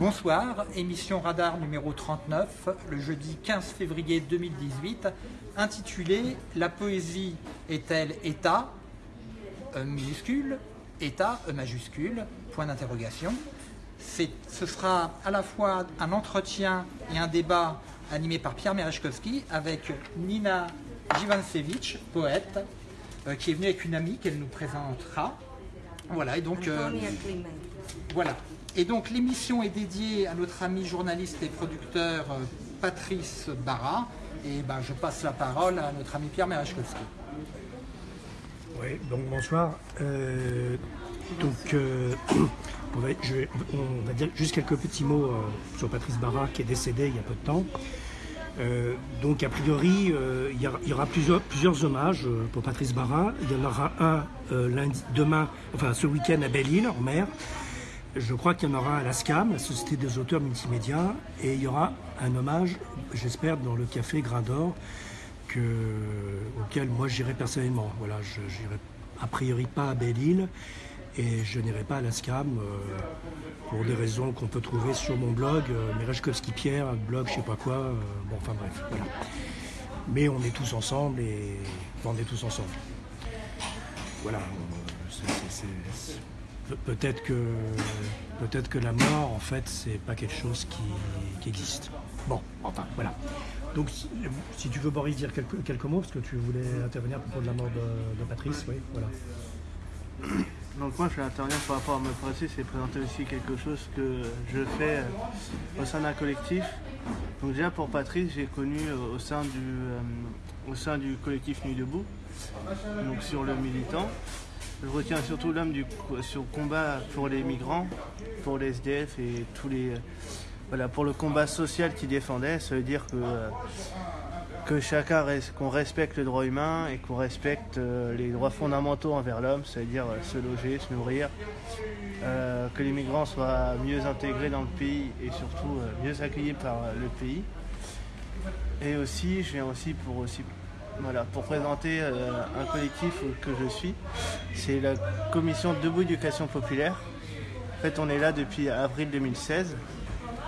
Bonsoir, émission Radar numéro 39, le jeudi 15 février 2018, intitulée La poésie est-elle État E minuscule, État E majuscule, point d'interrogation. Ce sera à la fois un entretien et un débat animé par Pierre Merechkowski avec Nina Jivansevich, poète, euh, qui est venue avec une amie qu'elle nous présentera. Voilà, et donc... euh, voilà. Et donc l'émission est dédiée à notre ami journaliste et producteur euh, Patrice Barra. Et ben, je passe la parole à notre ami Pierre Merechkowski. Oui, donc bonsoir. Euh, donc, euh, on, va, dire juste quelques petits mots sur Patrice Barra qui est décédé il y a peu de temps. Donc, a priori, il y, aura- plusieurs, plusieurs hommages pour Patrice Barra. Il y en aura un lundi, demain, enfin ce week-end à Belle-Île, en mer. Je crois qu'il y en aura à la SCAM, la Société des auteurs multimédia, et il y aura un hommage, j'espère, dans le café Grain d'Or, que, auquel moi j'irai personnellement. Voilà, je n'irai a priori pas à Belle-Île et je n'irai pas à la SCAM euh, pour des raisons qu'on peut trouver sur mon blog, euh, Merechkowski Pierre, blog je sais pas quoi, euh, bon enfin bref, voilà. Mais on est tous ensemble et on est tous ensemble. Voilà, euh, c'est- Pe- Peut-être que, peut que la mort, en fait, c'est pas quelque chose qui, existe. Bon, enfin, voilà. Donc, si, tu veux, Boris, dire quelques, mots, parce que tu voulais intervenir à propos de la mort de, de Patrice, oui, voilà. Donc moi je vais intervenir par rapport à ma pratique et présenter aussi quelque chose que je fais euh, au sein d'un collectif. Donc déjà pour Patrice j'ai connu euh, au sein du euh, au sein du collectif Nuit debout, donc sur le militant. Je retiens surtout l'homme du sur combat pour les migrants, pour les SDF et tous les euh, voilà pour le combat social qu'il défendait. Ça veut dire que euh, que chacun qu'on respecte le droit humain et qu'on respecte euh, les droits fondamentaux envers l'homme, c'est-à-dire se loger, se nourrir, que les migrants soient mieux intégrés dans le pays et surtout mieux accueillis par le pays. Et aussi, je viens aussi pour aussi voilà, pour présenter euh, un collectif que je suis. C'est la commission Debout Éducation Populaire. En fait, on est là depuis avril 2016,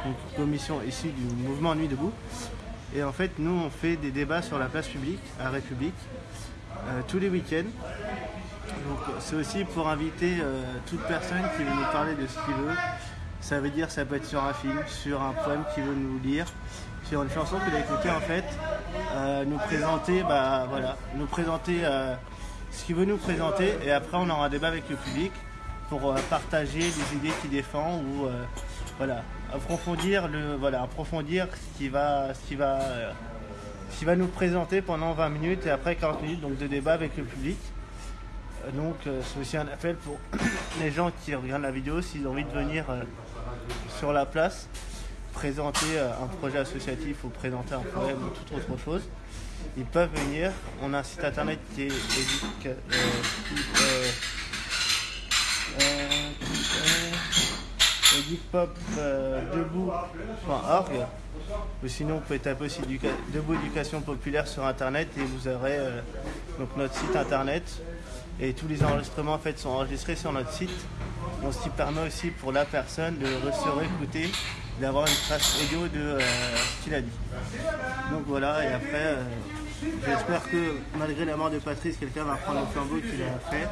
donc commission issue du mouvement Nuit debout. Et en fait, nous, on fait des débats sur la place publique, à République, euh, tous les week-ends. Donc, c'est aussi pour inviter euh, toute personne qui veut nous parler de ce qu'il veut. Ça veut dire, ça peut être sur un film, sur un poème qu'il veut nous lire, sur une chanson qu'il a écoutée, en fait. Euh, nous présenter, bah voilà, nous présenter euh, ce qu'il veut nous présenter. Et après, on aura un débat avec le public pour euh, partager les idées qu'il défend ou voilà, approfondir le voilà, approfondir ce qui va va va nous présenter pendant 20 minutes et après 40 minutes donc de débat avec le public. Donc c'est aussi un appel pour les gens qui regardent la vidéo s'ils ont envie de venir sur la place présenter euh, un projet associatif ou présenter un poème ou toute autre chose. Ils peuvent venir. On a un site internet qui est éduca- euh, euh, edupopdebout.org ou sinon vous pouvez taper aussi Debout Éducation Populaire sur internet et vous aurez donc notre site internet et tous les enregistrements en fait sont enregistrés sur notre site. On s'y permet aussi pour la personne de se réécouter, d'avoir une trace audio de euh, ce qu'il a dit. Donc voilà, et après, euh, j'espère que malgré la mort de Patrice, quelqu'un va prendre le flambeau qu'il a fait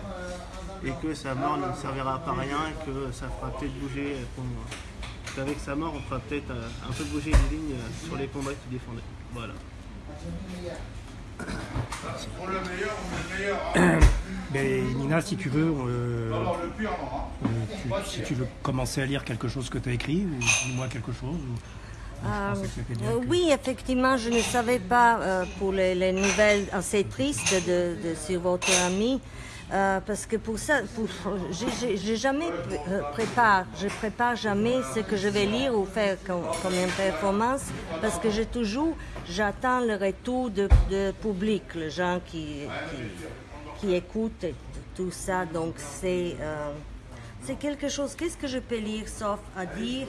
et que sa mort ne servira pas à rien et que ça fera peut-être bouger, euh, qu'on- qu'avec sa mort, on fera peut-être un peu bouger les lignes sur les combats qu'il défendait. Voilà. Mais Nina, si tu veux, euh, euh, tu- si tu veux commencer à lire quelque chose que tu as écrit, ou dis-moi quelque chose. ou- Euh, que- oui, effectivement, je ne savais pas euh, pour les, les nouvelles assez tristes de, de- sur votre ami. Euh, parce que pour ça, j'ai- jamais euh, prépare, je prépare jamais ce que je vais lire ou faire comme, une performance, parce que j'ai toujours, j'attends le retour de, public, les gens qui, qui, écoutent tout ça. Donc c'est euh, c'est quelque chose. Qu'est-ce que je peux lire sauf à dire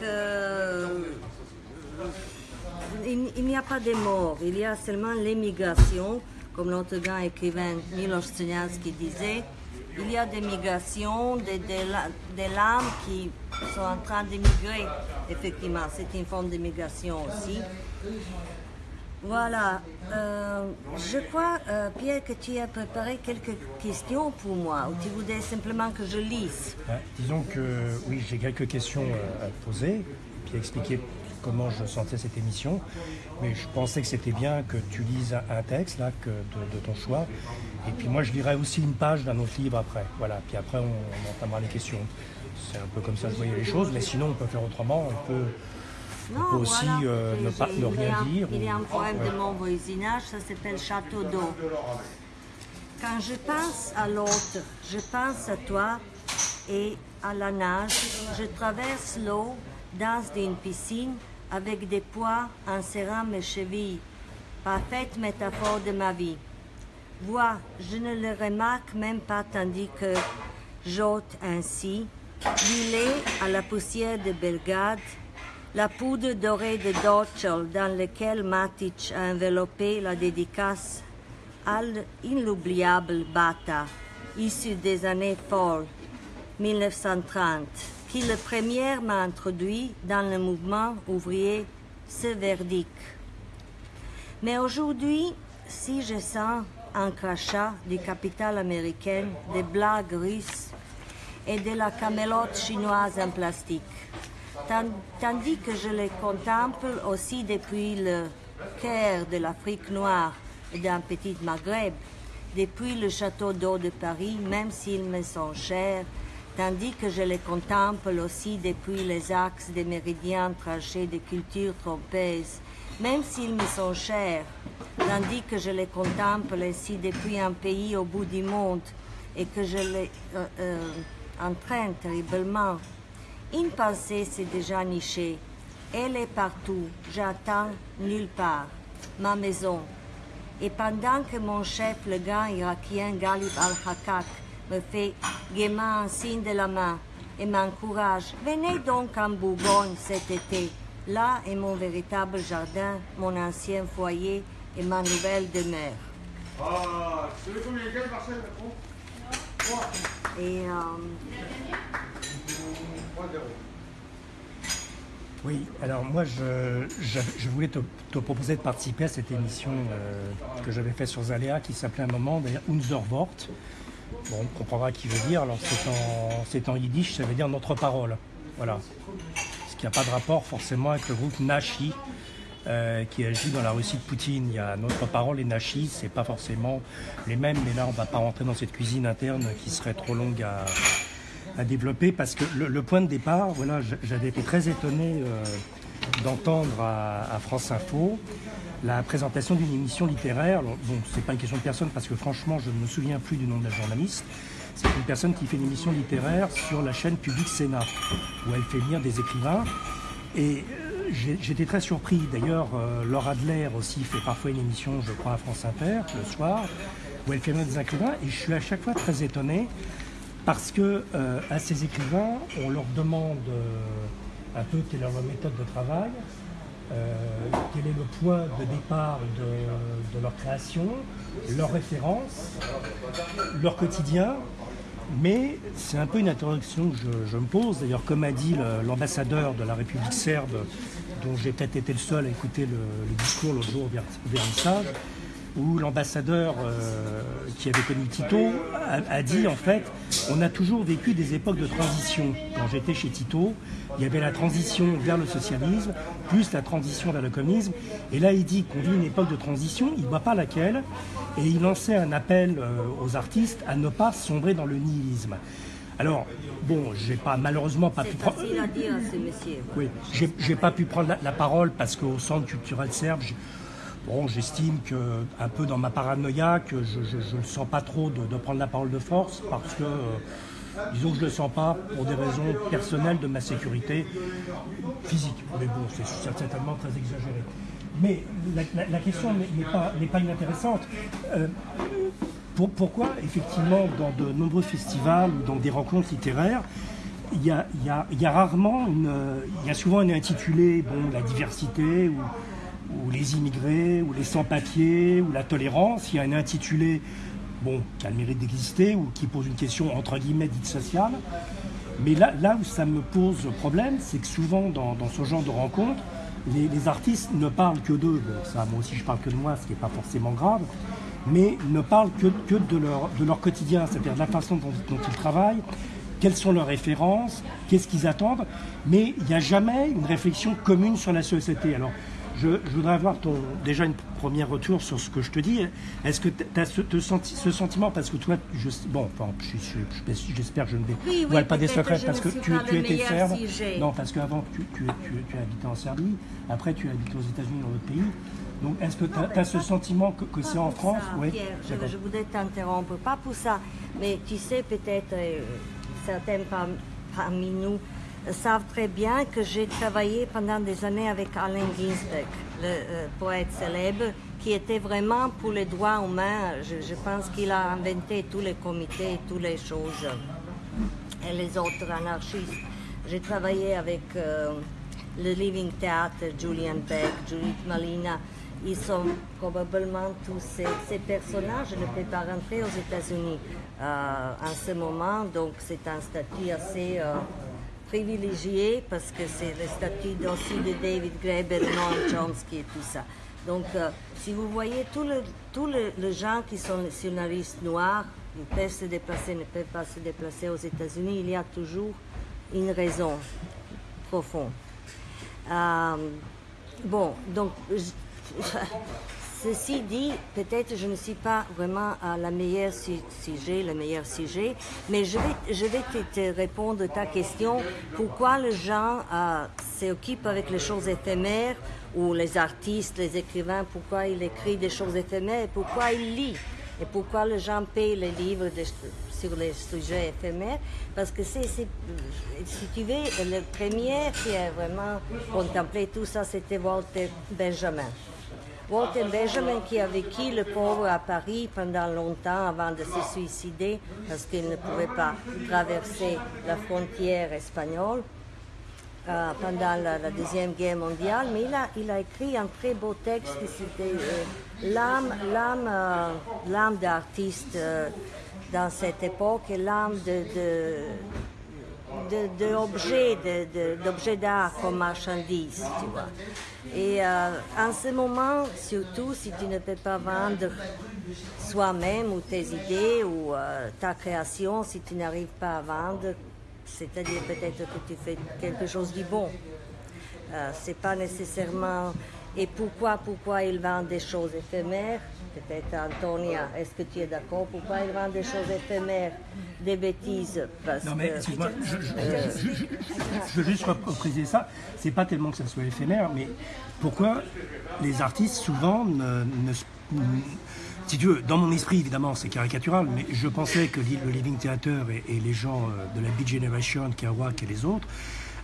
que il, il n'y a pas de mort, il y a seulement l'émigration, comme notre grand écrivain Miloš Crnjanski disait, il y a des migrations, des, des, lames qui sont en train d'émigrer. Effectivement, c'est une forme d'immigration aussi. Voilà. Euh, je crois, euh, Pierre, que tu as préparé quelques questions pour moi, ou tu voudrais simplement que je lise? Disons que oui, j'ai quelques questions euh, à poser, puis expliquer comment je sentais cette émission. Mais je pensais que c'était bien que tu lises un texte là, que de, ton choix. Et puis moi, je lirai aussi une page d'un autre livre après. Voilà. Puis après, on, on entamera les questions. C'est un peu comme ça que je voyais les choses. Mais sinon, on peut faire autrement. On peut on peut aussi euh, ne, pas, ne rien dire. Il y a un poème de mon voisinage, ça s'appelle Château d'eau. Quand je pense à l'autre, je pense à toi et à la nage. Je traverse l'eau, danse d'une piscine avec des poids serrant mes chevilles. Parfaite métaphore de ma vie. Vois, je ne le remarque même pas tandis que j'ôte ainsi, l'île à la poussière de Belgrade, la poudre dorée de Dorchel dans laquelle Matic a enveloppé la dédicace à l'inoubliable Bata, issu des années folles 1930, qui le premier m'a introduit dans le mouvement ouvrier séverdique. Mais aujourd'hui, si je sens un crachat du capital américain, des blagues russes et de la camelote chinoise en plastique, tandis que je les contemple aussi depuis le cœur de l'Afrique noire et d'un petit Maghreb, depuis le château d'eau de Paris, même s'ils me sont chers, tandis que je les contemple aussi depuis les axes des méridiens tranchés de cultures trompeuses, même s'ils me sont chers, tandis que je les contemple aussi depuis un pays au bout du monde et que je les euh, euh, entraîne terriblement une pensée s'est déjà nichée. Elle est partout. J'attends nulle part. Ma maison. Et pendant que mon chef, le grand irakien Galib al-Hakak, me fait gaiement un signe de la main et m'encourage, venez donc en Bourgogne cet été. Là est mon véritable jardin, mon ancien foyer et ma nouvelle demeure. Ah, et euh, oui, alors moi je, je, voulais te, proposer de participer à cette émission euh, que j'avais faite sur Zaléa qui s'appelait un moment d'ailleurs Unser Wort. Bon, on comprendra qui veut dire, alors c'est en, yiddish, ça veut dire notre parole. Voilà. Ce qui n'a pas de rapport forcément avec le groupe Nashi euh, qui agit dans la Russie de Poutine. Il y a notre parole et Nashi, c'est pas forcément les mêmes, mais là on va pas rentrer dans cette cuisine interne qui serait trop longue à, à développer parce que le, point de départ, voilà, j'avais été très étonné euh, d'entendre à, France Info la présentation d'une émission littéraire. bon, c'est pas une question de personne parce que franchement, je ne me souviens plus du nom de la journaliste. C'est une personne qui fait une émission littéraire sur la chaîne Public Sénat où elle fait venir des écrivains. Et euh, j'étais très surpris. D'ailleurs, euh, Laura Adler aussi fait parfois une émission, je crois, à France Inter le soir où elle fait venir des écrivains. Et je suis à chaque fois très étonné parce que euh, à ces écrivains, on leur demande un peu quelle est leur méthode de travail, euh, quel est le point de départ de, leur création, leurs références, leur quotidien? Mais c'est un peu une interrogation que je, me pose. D'ailleurs, comme a dit l'ambassadeur de la République serbe, dont j'ai peut-être été le seul à écouter le, discours l'autre jour au vernissage, où l'ambassadeur euh, qui avait connu Tito a, dit en fait on a toujours vécu des époques de transition. Quand j'étais chez Tito, il y avait la transition vers le socialisme, plus la transition vers le communisme. Et là, il dit qu'on vit une époque de transition, il ne voit pas laquelle, et il lançait un appel euh, aux artistes à ne pas sombrer dans le nihilisme. Alors, bon, j'ai pas malheureusement pas pu prendre. Oui, j'ai pas pu prendre la, la parole parce qu'au centre culturel serbe, Bon, j'estime que, un peu dans ma paranoïa, que je ne sens pas trop de, prendre la parole de force parce que, euh, disons que je ne le sens pas pour des raisons personnelles de ma sécurité physique. Mais bon, c'est certainement très exagéré. Mais la, question n'est pas, pas, inintéressante. Euh, pourquoi, effectivement, dans de nombreux festivals ou dans des rencontres littéraires, il y a, y a, rarement, une, il y a souvent un intitulé, bon, la diversité ou ou les immigrés, ou les sans-papiers, ou la tolérance. Il y a un intitulé bon, qui a le mérite d'exister ou qui pose une question entre guillemets dite sociale. Mais là, où ça me pose problème, c'est que souvent dans, ce genre de rencontres, les, artistes ne parlent que d'eux. Bon, ça, moi aussi je parle que de moi, ce qui n'est pas forcément grave, mais ne parlent que, que de, leur, de leur quotidien, c'est-à-dire de la façon dont, dont ils travaillent, quelles sont leurs références, qu'est-ce qu'ils attendent, mais il n'y a jamais une réflexion commune sur la société. Alors, je, voudrais avoir ton, déjà une première retour sur ce que je te dis. Est-ce que tu as ce, ce, sentiment, parce que toi, je, bon, enfin, j'espère que je ne vais oui, pas des secrets, parce que tu, tu étais serbe. Non, parce qu'avant, tu, tu, tu, habitais en Serbie, après, tu as habité aux États-Unis, dans d'autres pays. Donc, est-ce que tu as, ce sentiment que, que c'est en France? oui, je, je, voudrais t'interrompre, pas pour ça, mais tu sais, peut-être, euh, certains parmi nous savent très bien que j'ai travaillé pendant des années avec Allen Ginsberg, le euh, poète célèbre, qui était vraiment pour les droits humains. Je, pense qu'il a inventé tous les comités, toutes les choses, et les autres anarchistes. J'ai travaillé avec euh, le Living Theatre, Julian Beck, Judith Malina. Ils sont probablement tous ces, personnages. Je ne peux pas rentrer aux États-Unis euh, en ce moment, donc c'est un statut assez privilégié parce que c'est le statut aussi de David Graeber, Noam Chomsky et tout ça. Donc, euh, si vous voyez tous les gens qui sont nationalistes noirs, ne peuvent se déplacer, ne peuvent pas se déplacer aux États-Unis, il y a toujours une raison profonde. Euh, bon, donc, Ceci dit, peut-être je ne suis pas vraiment à la meilleure sujet, le meilleur sujet, mais je vais, vais te, répondre ta question. Pourquoi les gens euh, s'occupent avec les choses éphémères ou les artistes, les écrivains, pourquoi ils écrivent des choses éphémères, pourquoi ils lisent et pourquoi les gens payent les livres sur les sujets éphémères? Parce que c'est, si tu veux, le premier qui a vraiment contemplé tout ça, c'était Walter Benjamin. Walter Benjamin qui a vécu le pauvre à Paris pendant longtemps avant de se suicider parce qu'il ne pouvait pas traverser la frontière espagnole euh, pendant la, Deuxième Guerre mondiale. Mais il a, il a écrit un très beau texte qui c'était euh, l'âme, l'âme, euh, l'âme d'artiste dans cette époque et l'âme de, d'objets de, d'art comme marchandise, tu vois. Et euh, en ce moment, surtout si tu ne peux pas vendre soi-même ou tes idées ou euh, ta création, si tu n'arrives pas à vendre, c'est-à-dire peut-être que tu fais quelque chose de bon. Euh, c'est pas nécessairement. Et pourquoi, pourquoi ils vendent des choses éphémères? Peut-être Antonia, est-ce que tu es d'accord? Pourquoi ils vendent des choses éphémères, des bêtises Non mais excuse-moi, je, veux juste préciser ça. C'est pas tellement que ça soit éphémère, mais pourquoi les artistes souvent ne, si tu veux, dans mon esprit, évidemment, c'est caricatural, mais je pensais que le Living Theater et, les gens euh, de la Beat Generation, Kerouac et les autres,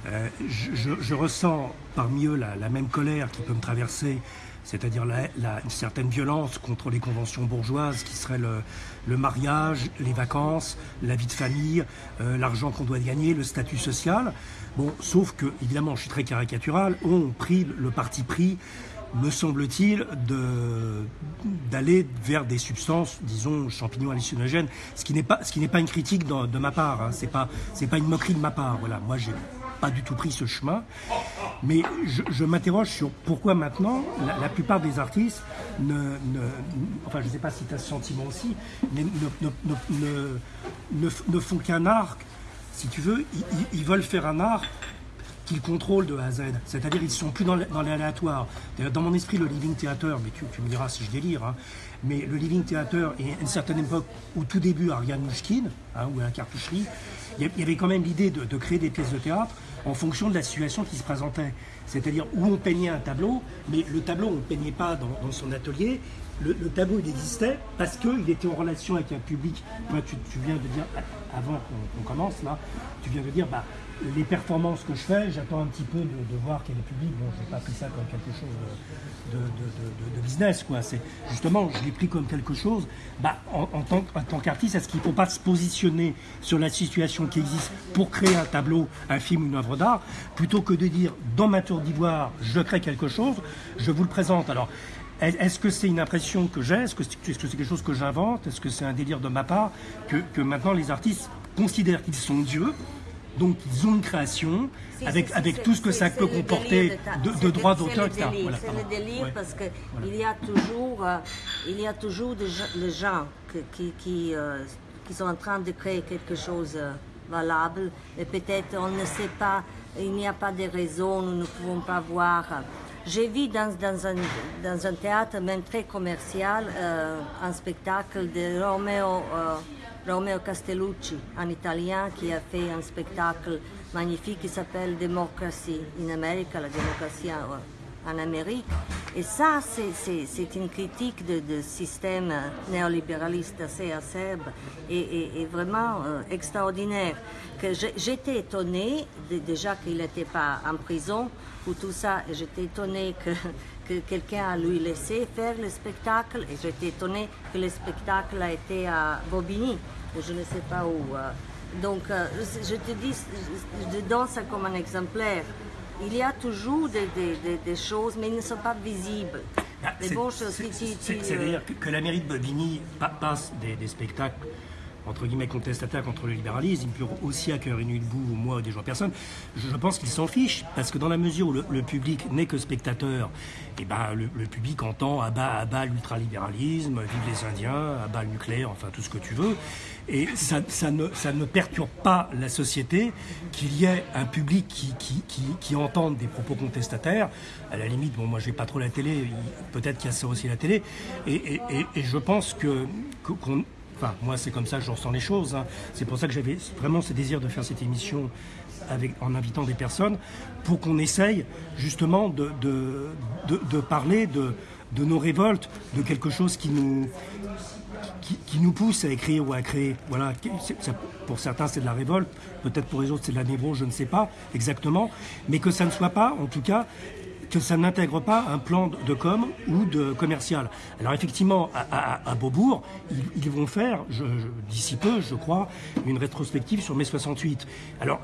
euh, je, ressens parmi eux la, même colère qui peut me traverser c'est-à-dire une certaine violence contre les conventions bourgeoises qui seraient le, mariage, les vacances, la vie de famille, euh, l'argent qu'on doit gagner, le statut social. Bon, sauf que, évidemment, je suis très caricatural, ont pris le parti pris me semble-t-il, d'aller vers des substances, disons, champignons hallucinogènes, ce qui n'est pas, pas une critique de, ma part, hein. c'est pas, pas une moquerie de ma part. Voilà, moi j'ai pas du tout pris ce chemin. Mais je, m'interroge sur pourquoi maintenant la, plupart des artistes ne, enfin je ne sais pas si tu as ce sentiment aussi, mais ne, font qu'un art, si tu veux, ils, veulent faire un art qu'ils contrôlent de A à Z. C'est-à-dire ils ne sont plus dans l'aléatoire. Dans mon esprit, le Living Theater, mais tu, me diras si je délire, hein, mais le Living Theater est une certaine époque, au tout début, Ariane Mouchkine, hein, ou à la cartoucherie, il y avait quand même l'idée de, créer des pièces de théâtre en fonction de la situation qui se présentait. C'est-à-dire où on peignait un tableau, mais le tableau, on ne peignait pas dans, son atelier. Le, tableau, il existait parce qu'il était en relation avec un public. tu, viens de dire, avant qu'on commence là, tu viens de dire, bah, les performances que je fais, j'attends un petit peu de, voir quel est le public. Bon, je n'ai pas pris ça comme quelque chose de, business, quoi. C'est justement, je l'ai pris comme quelque chose. Bah, en, tant, qu'artiste, est-ce qu'il ne faut pas se positionner sur la situation qui existe pour créer un tableau, un film, une œuvre d'art, plutôt que de dire dans ma tour d'ivoire, je crée quelque chose, je vous le présente. Alors, est-ce que c'est une impression que j'ai? Est-ce que c'est quelque chose que j'invente? Est-ce que c'est un délire de ma part que maintenant les artistes considèrent qu'ils sont dieux? Donc ils ont une création avec, avec tout ce que ça peut comporter de, droits d'auteur, etc. c'est le délire parce qu'il y a toujours, euh, il y a toujours des gens qui, qui, euh, qui, sont en train de créer quelque chose euh, valable et peut-être on ne sait pas, il n'y a pas de raison, nous ne pouvons pas voir. J'ai vu dans, dans, un, dans, un, théâtre même très commercial un spectacle de Romeo Romeo Castellucci, un Italien qui a fait un spectacle magnifique qui s'appelle Democracy in America, la démocratie en, Amérique. Et ça, c'est une critique de, système néolibéraliste assez acerbe et, vraiment euh, extraordinaire. J'étais étonnée déjà qu'il n'était pas en prison pour tout ça. J'étais étonnée que que quelqu'un a lui laissé faire le spectacle et j'étais étonnée que le spectacle a été à Bobigny, je ne sais pas où. Euh. Donc, euh, je te dis, je ça comme un exemplaire. Il y a toujours des, choses, mais elles ne sont pas visibles. Ah, c'est-à-dire que, que, la mairie de Bobigny passe des spectacles entre guillemets contestataires contre le libéralisme, peuvent aussi accueillir une debout ou moi des gens personnes. Je, pense qu'ils s'en fichent parce que dans la mesure où le, public n'est que spectateur, et eh ben le, public entend à bas à bas l'ultralibéralisme, vive les Indiens, à bas le nucléaire, enfin tout ce que tu veux. Et ça, ne, ça ne perturbe pas la société qu'il y ait un public qui, qui, qui, entende des propos contestataires. À la limite, bon, moi, je n'ai pas trop la télé, peut-être qu'il y a ça aussi la télé. Et, et, et, et je pense que qu'on Moi, c'est comme ça que je ressens les choses. Hein. C'est pour ça que j'avais vraiment ce désir de faire cette émission en invitant des personnes pour qu'on essaye justement de, parler de, nos révoltes, de quelque chose qui nous, qui, nous pousse à écrire ou à créer. Voilà, pour certains c'est de la révolte, peut-être pour les autres c'est de la névrose, je ne sais pas exactement, mais que ça ne soit pas, en tout cas, que ça n'intègre pas un plan de com ou de commercial. Alors effectivement, à, Beaubourg, ils, vont faire, d'ici peu, je crois, une rétrospective sur mai 68. Alors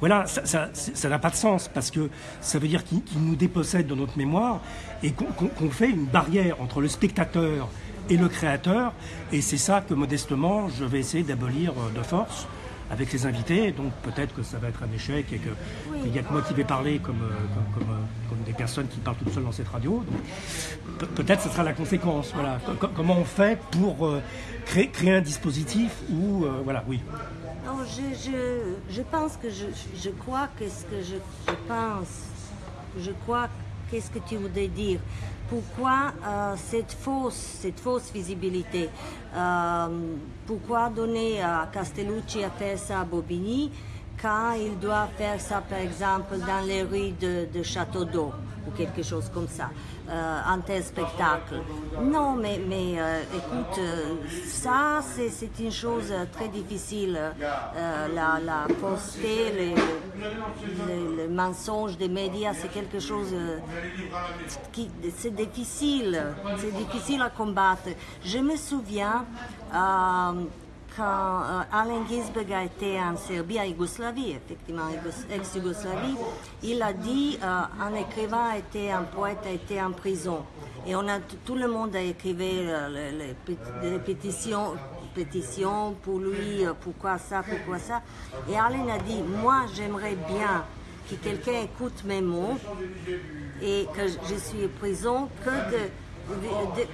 voilà, ça n'a pas de sens parce que ça veut dire qu'ils nous dépossèdent de notre mémoire et qu'on fait une barrière entre le spectateur et le créateur. Et c'est ça que modestement, je vais essayer d'abolir euh, de force avec les invités. Donc peut-être que ça va être un échec et qu'il n'y a que moi qui vais parler comme, euh, euh, comme, des personnes qui parlent toutes seules dans cette radio. Peut-être que ce sera la conséquence. Voilà. comment on fait pour euh, créer, créer, un dispositif où... voilà, oui. je, je, je, pense que je, je crois que ce que je, je pense, je crois qu'est-ce que tu voudrais dire? Pourquoi euh, cette, fausse, visibilité euh, Pourquoi donner à Castellucci à faire ça à Bobigny quand il doit faire ça, par exemple, dans les rues de, de Château d'Eau ou quelque chose comme ça? Euh, un tel spectacle. Non, mais, mais euh, écoute, euh, ça, c'est une chose très difficile. la, la poster, les, mensonges des médias, c'est quelque chose qui, c'est difficile, c'est difficile à combattre. Je me souviens, quand euh, Alain Ginsberg a été en Serbie, en Yougoslavie, effectivement, ex-Yougoslavie, il a dit euh, un écrivain, a été, un poète a été en prison. Et on a, tout le monde a écrit euh, les, pétitions, pétitions pour lui, pourquoi ça, pourquoi ça. Et Alain a dit, moi j'aimerais bien que quelqu'un écoute mes mots et que je suis en prison que de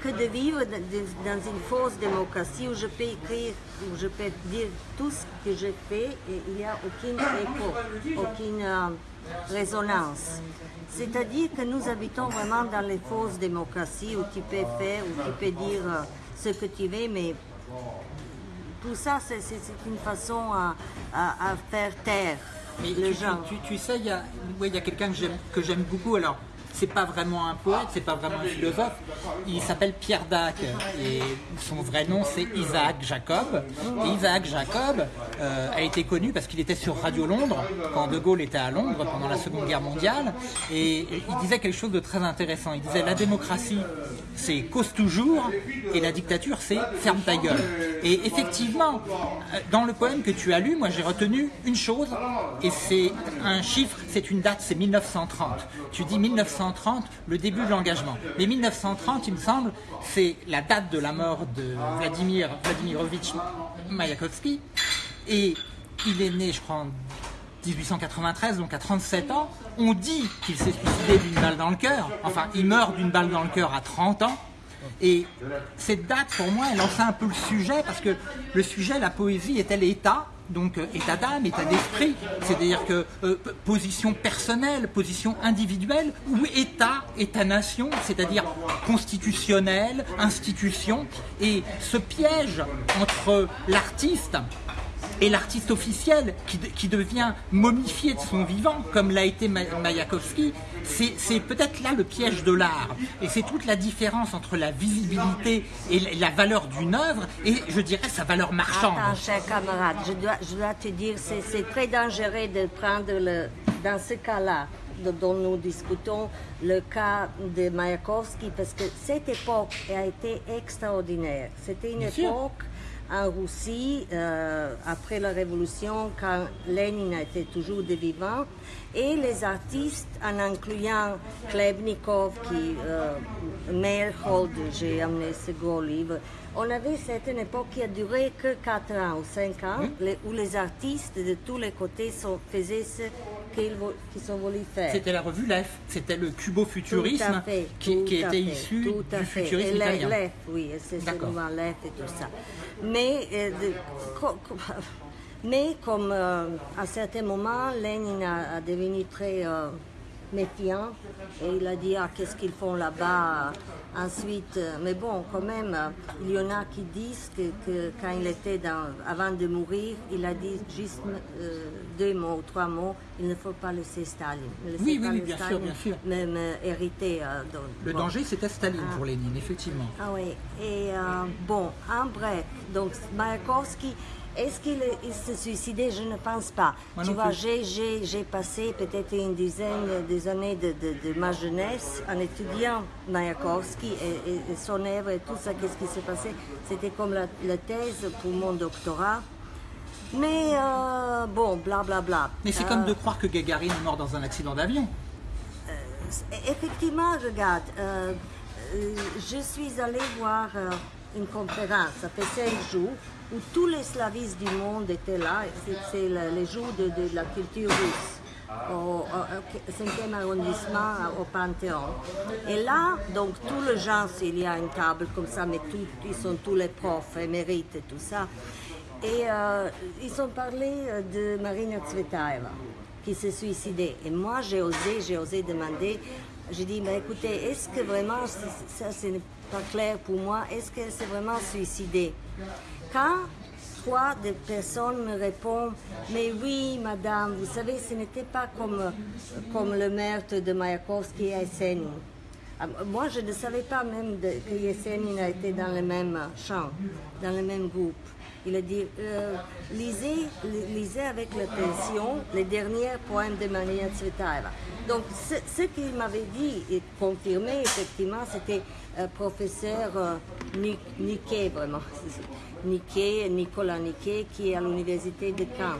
que de vivre dans une fausse démocratie où je peux écrire, où je peux dire tout ce que je fais et il n'y a aucun écho, aucune euh, résonance. C'est-à-dire que nous habitons vraiment dans les fausses démocraties où tu peux faire, où tu peux dire euh, ce que tu veux, mais tout ça, c'est une façon à, faire taire les gens. Tu, sais, il y a, a quelqu'un que j'aime beaucoup. Alors, c'est pas vraiment un poète, c'est pas vraiment un philosophe. Il s'appelle Pierre Dac et son vrai nom c'est Isaac Jacob. Et Isaac Jacob euh, a été connu parce qu'il était sur Radio Londres quand De Gaulle était à Londres pendant la Seconde Guerre mondiale et il disait quelque chose de très intéressant. Il disait la démocratie c'est cause toujours et la dictature c'est ferme ta gueule. Et effectivement, euh, dans le poème que tu as lu, moi j'ai retenu une chose et c'est un chiffre, c'est une date, c'est 1930. Tu dis 1930 1930 le début de l'engagement. Mais 1930, il me semble, c'est la date de la mort de Vladimir Vladimirovitch Mayakovsky. Et il est né, je crois, en 1893, donc à 37 ans. On dit qu'il s'est suicidé d'une balle dans le cœur. Enfin, il meurt d'une balle dans le cœur à 30 ans. Et cette date, pour moi, elle lance un peu le sujet, parce que le sujet, la poésie, est-elle état? Donc euh, état d'âme, état d'esprit, c'est-à-dire que euh, position personnelle, position individuelle, ou état, état-nation, c'est-à-dire constitutionnel, institution, et ce piège entre l'artiste et l'artiste officiel qui, devient momifié de son vivant, comme l'a été Mayakovsky, c'est peut-être là le piège de l'art. Et c'est toute la différence entre la visibilité et la valeur d'une œuvre et, je dirais, sa valeur marchande. Attends, cher camarade, je dois, je dois te dire, c'est très dangereux de prendre, le, dans ce cas-là, dont nous discutons, le cas de Mayakovsky, parce que cette époque a été extraordinaire. C'était une époque en Russie, euh, après la Révolution, quand Lénine était toujours de vivant, et les artistes, en incluant Klebnikov, qui, euh, Meyerhold, j'ai amené ce gros livre, on avait cette époque qui a duré que 4 ans ou 5 ans, où les artistes de tous les côtés sont, faisaient ce qu'ils faire. C'était la revue LEF, c'était le cubo-futurisme qui, était issu du futurisme italien. L'EF, oui, c'est souvent l'EF et tout ça. Mais, euh, mais comme euh, à certains moments, Lénine a, devenu très euh, méfiant. Et il a dit ah, qu'est-ce qu'ils font là-bas? Ensuite mais bon quand même il y en a qui disent que, quand il était dans, avant de mourir il a dit juste deux mots trois mots. Il ne faut pas laisser Staline. Oui oui, bien sûr bien sûr. même hériter le danger c'était Staline ah. pour Lénine effectivement. Ah oui. Et bon en bref donc Mayakovsky est-ce qu'il s'est suicidé Je ne pense pas. tu vois, j'ai passé peut-être une dizaine d'années de, de, ma jeunesse en étudiant Mayakovsky et, son œuvre et tout ça, qu'est-ce qui s'est passé? C'était comme la, thèse pour mon doctorat. Mais euh, bon, blablabla. Bla, bla. Mais c'est comme euh, de croire que Gagarine est mort dans un accident d'avion. Euh, effectivement, regarde, je suis allée voir une conférence, ça fait cinq jours, où tous les slavistes du monde étaient là. C'est les jours de, la culture russe au, 5e arrondissement au Panthéon. Et là, donc tout le gens, il y a une table comme ça, mais ils sont tous les profs émérites et tout ça. Et euh, ils ont parlé euh, de Marina Tsvetaeva qui s'est suicidée. Et moi, j'ai osé, j'ai osé demander, j'ai dit, mais écoutez, est-ce que vraiment, ça, ce n'est pas clair pour moi, est-ce qu'elle s'est vraiment suicidée quand trois des personnes me répondent Mais oui, madame, vous savez, ce n'était pas comme, comme le meurtre de Mayakovsky et Yesenin. Ah, moi, je ne savais pas même que Yesenin a été dans le même champ, dans le même groupe. Il a dit euh, lisez, lisez avec l'attention les derniers poèmes de Maria Tsvetaeva. Donc, ce, qu'il m'avait dit et confirmé, effectivement, c'était euh, professeur euh, vraiment. Niquet, Nicolas Niquet, qui est à l'université de Caen.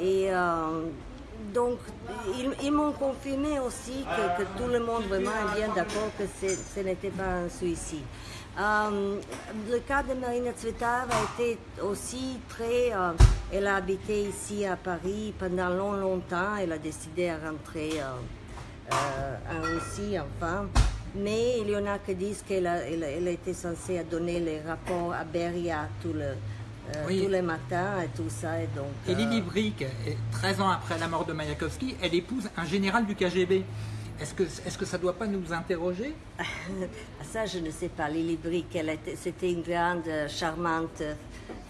Et euh, donc, ils, m'ont confirmé aussi que, tout le monde vraiment est bien d'accord que ce n'était pas un suicide. Euh, le cas de Marina Tsvetaeva a été aussi très... Euh, elle a habité ici à Paris pendant long, longtemps. Elle a décidé à rentrer en Russie, enfin. Mais il y en a qui disent qu'elle a, elle, était censée donner les rapports à Beria tout le, euh, tous les matins et tout ça. Et, donc, et Lily Brick, 13 ans après la mort de Mayakovsky, elle épouse un général du KGB. Est-ce que, est que ça ne doit pas nous interroger? Ça, je ne sais pas. Lily Brick, c'était une grande, euh, charmante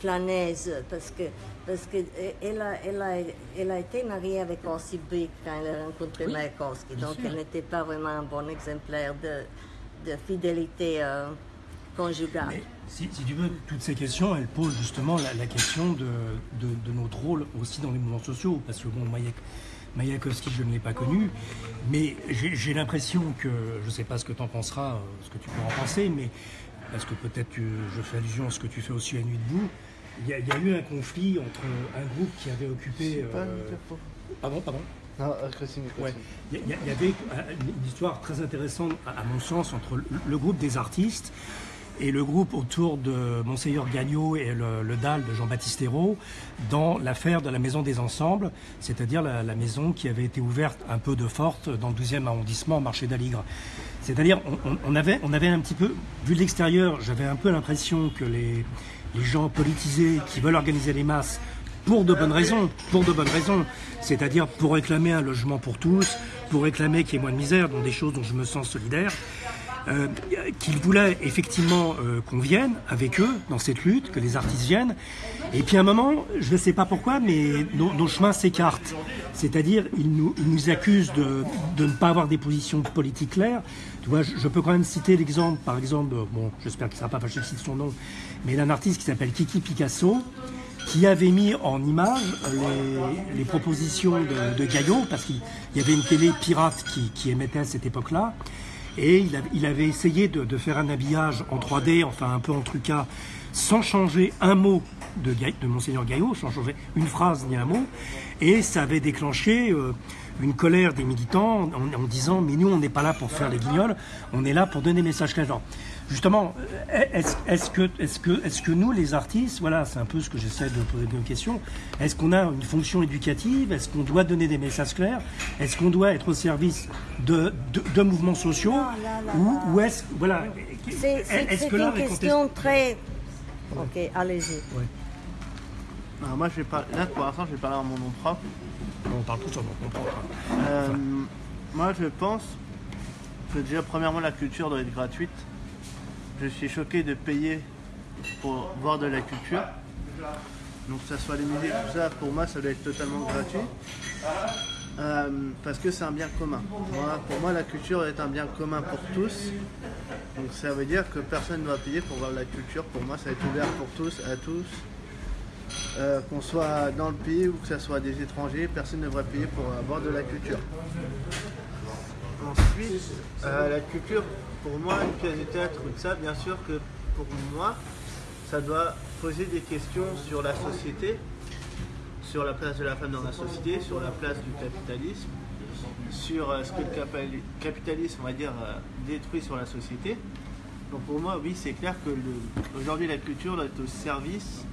flâneuse parce que parce qu'elle a, elle a, elle a été mariée avec Brick quand elle a rencontré oui, donc elle n'était pas vraiment un bon exemplaire de, de fidélité euh, conjugale. si, si, tu veux, toutes ces questions, elles posent justement la, question de, de, notre rôle aussi dans les mouvements sociaux, parce que bon, Mayakovsky, je ne l'ai pas connu, mais j'ai l'impression que, je ne sais pas ce que tu en penseras, euh, ce que tu peux en penser, mais parce que peut-être que je fais allusion à ce que tu fais aussi à Nuit debout, il y, a, il y a eu un conflit entre un groupe qui avait occupé. Pas euh, Pardon, pardon. Non, euh, Ouais. Il y, avait euh, une une histoire très intéressante, à à mon sens, entre le, le groupe des artistes et le groupe autour de Monseigneur Gagnot et le, le DAL de Jean-Baptiste Hérault dans l'affaire de la Maison des Ensembles, c'est-à-dire la, la maison qui avait été ouverte un peu de forte dans le 12e arrondissement, marché d'Aligre. C'est-à-dire, on, on- on avait, on avait un petit peu, vu de l'extérieur, j'avais un peu l'impression que les, les gens politisés qui veulent organiser les masses pour de bonnes raisons, pour de bonnes raisons, c'est-à-dire pour réclamer un logement pour tous, pour réclamer qu'il y ait moins de misère, dont des choses dont je me sens solidaire, euh, qu'ils voulaient effectivement euh, qu'on vienne avec eux dans cette lutte, que les artistes viennent. Et puis à un moment, je ne sais pas pourquoi, mais nos, chemins s'écartent. C'est-à-dire, ils nous, accusent de, de ne pas avoir des positions politiques claires. Tu vois, je, peux quand même citer l'exemple, par exemple, de- bon, j'espère qu'il ne sera pas fâché que je cite son nom, mais d'un artiste qui s'appelle Kiki Picasso, qui avait mis en image les, les propositions de, de Gaillot, parce qu'il y avait une télé pirate qui émettait à cette époque-là, et il, avait essayé de, faire un habillage en 3D, enfin un peu en trucas, sans changer un mot de, de Monseigneur Gaillot, sans changer une phrase ni un mot, et ça avait déclenché euh, une colère des militants en, en disant mais nous on n'est pas là pour faire les guignols, on est là pour donner des messages clairs. Justement, est-ce que, est que, est que nous, les artistes, voilà, c'est un peu ce que j'essaie de poser comme question, est-ce qu'on a une fonction éducative Est-ce qu'on doit donner des messages clairs Est-ce qu'on doit être au service de, de, de mouvements sociaux là, là, Ou, là. ou est-ce voilà, C'est c'est que là, une les question très... Ok, allez-y. Alors, moi, je vais pas... là, pour l'instant, je vais parler en mon nom propre. On parle tout sur notre propre. Euh, moi, je pense que déjà, premièrement, la culture doit être gratuite. Je suis choqué de payer pour voir de la culture. Donc, que ça soit les musées, tout ça, pour moi, ça doit être totalement gratuit. Euh, parce que c'est un bien commun. Pour moi, la culture est un bien commun pour tous. Donc, ça veut dire que personne ne doit payer pour voir la culture. Pour moi, ça être ouvert pour tous, à tous. Euh, qu'on soit dans le pays ou que ce soit des étrangers, personne ne devrait payer pour avoir de la culture. Ensuite, euh, la culture, pour moi, une pièce de théâtre ou ça, bien sûr que pour moi, ça doit poser des questions sur la société, sur la place de la femme dans la société, sur la place du capitalisme, sur euh, ce que le capitalisme, on va dire, euh, détruit sur la société. Donc pour moi, oui, c'est clair que aujourd'hui, la culture doit être au service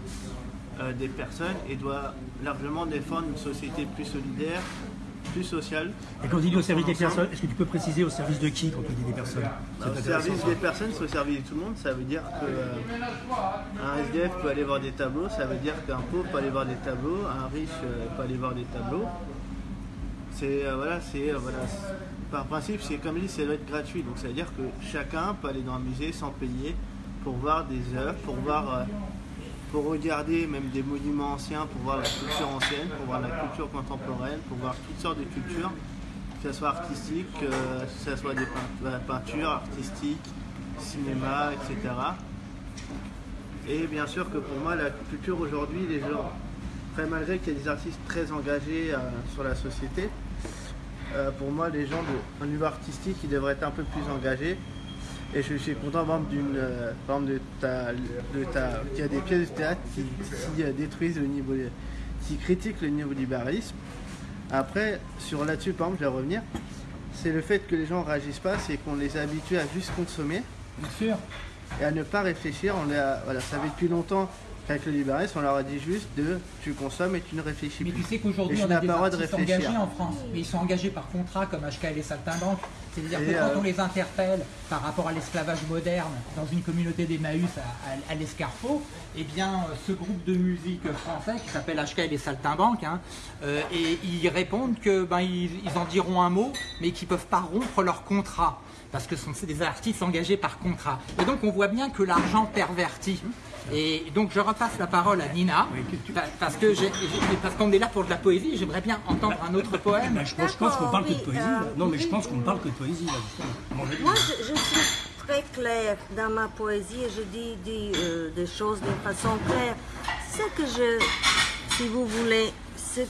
euh, des personnes et doit largement défendre une société plus solidaire, plus sociale. Et quand il dit au service des personnes, est-ce que tu peux préciser au service de qui quand tu dis des personnes Bah, au C'est service des personnes, c'est au service de tout le monde. Ça veut dire que euh, un SDF peut aller voir des tableaux, ça veut dire qu'un pauvre peut aller voir des tableaux, un riche euh, peut aller voir des tableaux. C'est euh, voilà, c'est voilà, c'est- par principe, c'est comme dit, ça doit être gratuit. Donc ça veut dire que chacun peut aller dans un musée sans payer pour voir des œuvres, pour voir, pour regarder même des monuments anciens, pour voir la culture ancienne, pour voir la culture contemporaine, pour voir toutes sortes de cultures, que ce soit artistique, euh, que ce soit des euh, peintures artistiques, cinéma, etc. Et bien sûr que pour moi, la culture aujourd'hui, les gens, malgré qu'il y ait des artistes très engagés euh, sur la société, euh, pour moi, les gens de, au niveau artistique, ils devraient être un peu plus engagés. Et je suis content, par exemple, d'une, euh, par exemple, de ta, de ta, qu'il y a des pièces de théâtre qui, qui, euh, détruisent le niveau, qui critiquent le néolibéralisme. Après, sur là-dessus, par exemple, je vais revenir. C'est le fait que les gens réagissent pas, c'est qu'on les a habitués à juste consommer Bien sûr. et à ne pas réfléchir. On les a- voilà, ça fait depuis longtemps qu'avec le libéralisme, on leur a dit juste de tu consommes et tu ne réfléchis Mais plus. tu sais qu'aujourd'hui, on a des droit de engagés en France. Mais ils sont engagés par contrat, comme HKL et Saltimbanque. C'est-à-dire que quand euh, on les interpelle par rapport à l'esclavage moderne dans une communauté d'Emmaüs à, à- à l'Escarpot, eh bien, euh, ce groupe de musique français qui s'appelle HKL et Saltimbanque, hein, euh, et ils répondent que ben, ils, ils en diront un mot, mais qu'ils ne peuvent pas rompre leur contrat. Parce que ce sont c'est des artistes engagés par contrat. Et donc on voit bien que l'argent pervertit. Et donc je repasse la parole à Nina, pa- parce que qu'on est là pour de la poésie, j'aimerais bien entendre un autre poème. Mais je pense, qu'on parle que de poésie. là. euh, non, mais je pense qu'on ne parle que de poésie. Là. Bon, Moi, je, je suis très claire dans ma poésie et je dis, dis, euh, des choses d'une façon claire. Ce que je, si vous voulez, c'est-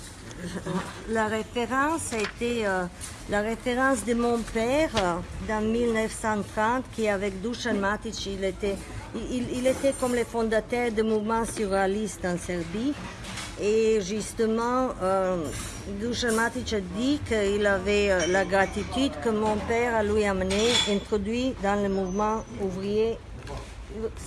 la référence a été euh, la référence de mon père euh, dans 1930 qui avec Dusan Matic, il était, il, était comme le fondateur du mouvement surréaliste en Serbie. Et justement, euh, Dusan Matic a dit qu'il avait euh, la gratitude que mon père a lui amené, introduit dans le mouvement ouvrier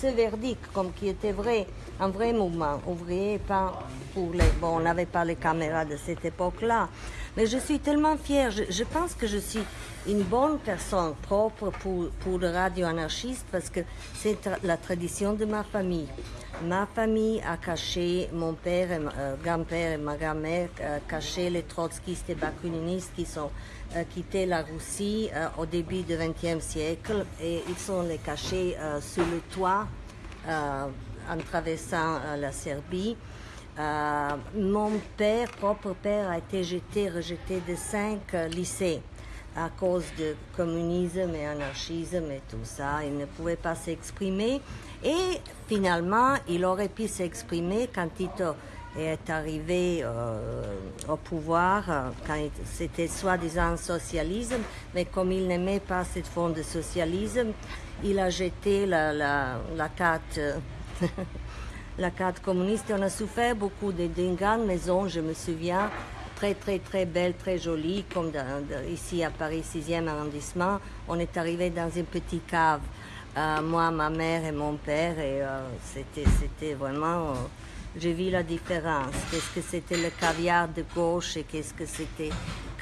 ce verdict, comme qui était vrai, un vrai mouvement ouvrier, pas pour les... Bon, on n'avait pas les caméras de cette époque-là, mais je suis tellement fière. Je, pense que je suis une bonne personne propre pour, pour le radio anarchiste parce que c'est la tradition de ma famille. Ma famille a caché, mon père, euh, grand-père et ma grand-mère euh, caché les trotskistes et bakuниnistes qui sont euh, quitté la Russie euh, au début du XXe siècle et ils sont les cachés sur le toit en traversant la Serbie. Euh, mon père, propre père, a été jeté, rejeté de cinq euh, lycées à cause de communisme et anarchisme et tout ça. Il ne pouvait pas s'exprimer. Et finalement, il aurait pu s'exprimer quand Tito est arrivé euh, au pouvoir, quand c'était soi-disant socialisme, mais comme il n'aimait pas cette forme de socialisme, il a jeté la, carte la carte communiste. On a souffert beaucoup d'une grande maison, je me souviens, très très très belle, très jolie, comme ici à Paris 6e arrondissement. On est arrivé dans une petite cave, euh, moi, ma mère et mon père, et euh, c'était vraiment... Euh, j'ai vu la différence. Qu'est-ce que c'était le caviar de gauche et qu'est-ce que c'était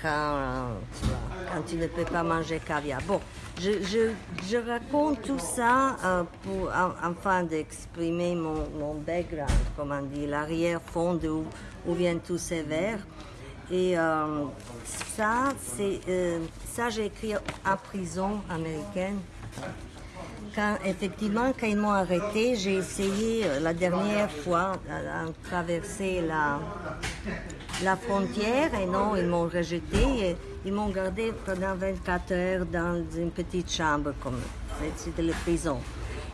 quand, tu quand tu ne peux pas manger caviar. Bon, je, raconte tout ça euh, pour, afin d'exprimer mon, background, comme on dit, l'arrière-fond d'où où viennent tous ces vers. Et euh, ça, euh, ça j'ai écrit en prison américaine. Quand, effectivement, quand ils m'ont arrêté, j'ai essayé la dernière fois de traverser la, la frontière et non, ils m'ont rejeté. Et ils m'ont gardé pendant 24 heures dans une petite chambre, comme c'était la prison.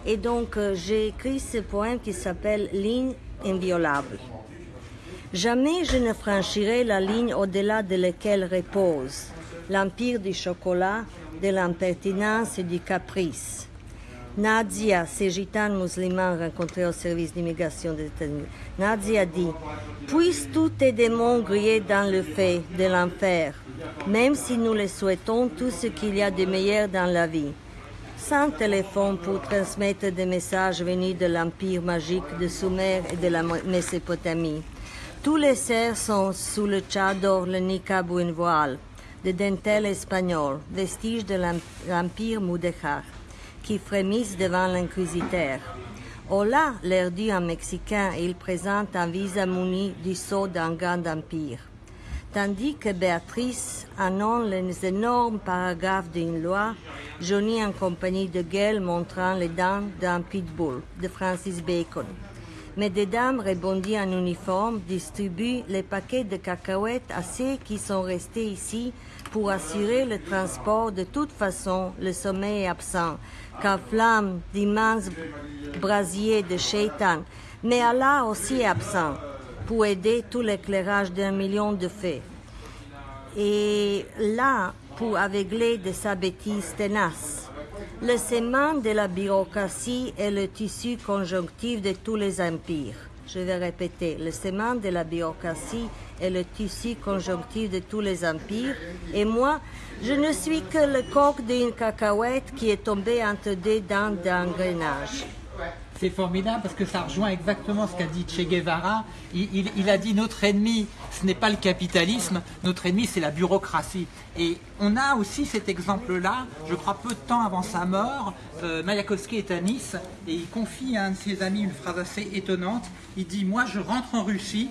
Et donc, euh, j'ai écrit ce poème qui s'appelle Ligne inviolable. Jamais je ne franchirai la ligne au-delà de laquelle repose l'empire du chocolat, de l'impertinence et du caprice Nadia, ces gitanes musulmans rencontrés au service d'immigration des États-Unis, Nadia dit Puissent tous tes démons griller dans le feu de l'enfer, même si nous les souhaitons tout ce qu'il y a de meilleur dans la vie. Sans téléphone pour transmettre des messages venus de l'empire magique de Sumer et de la Mésopotamie. Tous les cerfs sont sous le tchador, le niqab ou une voile, de dentelle espagnole, vestige de l'empire Mudéjar qui frémissent devant l'inquisiteur. Hola, l'air dit en mexicain, il présente un visa muni du sceau d'un grand empire. Tandis que Béatrice annonce les énormes paragraphes d'une loi, Johnny en compagnie de Gail montrant les dents d'un pitbull de Francis Bacon. Mais des dames rebondies en uniforme distribuent les paquets de cacahuètes à ceux qui sont restés ici pour assurer le transport. De toute façon, le sommeil est absent, car flamme d'immenses brasiers de shaitan. Mais Allah aussi est absent pour aider tout l'éclairage d'un million de feux. Et là, pour aveugler de sa bêtise tenace. Le sément de la bureaucratie est le tissu conjonctif de tous les empires. Je vais répéter, le sément de la bureaucratie est le tissu conjonctif de tous les empires. Et moi, je ne suis que le coq d'une cacahuète qui est tombé entre deux dents d'engrenage. C'est formidable parce que ça rejoint exactement ce qu'a dit Che Guevara. Il, a dit notre ennemi, ce n'est pas le capitalisme, notre ennemi, c'est la bureaucratie. Et on a aussi cet exemple-là, je crois peu de temps avant sa mort, euh, Mayakovsky est à Nice et il confie à un de ses amis une phrase assez étonnante. Il dit Moi, je rentre en Russie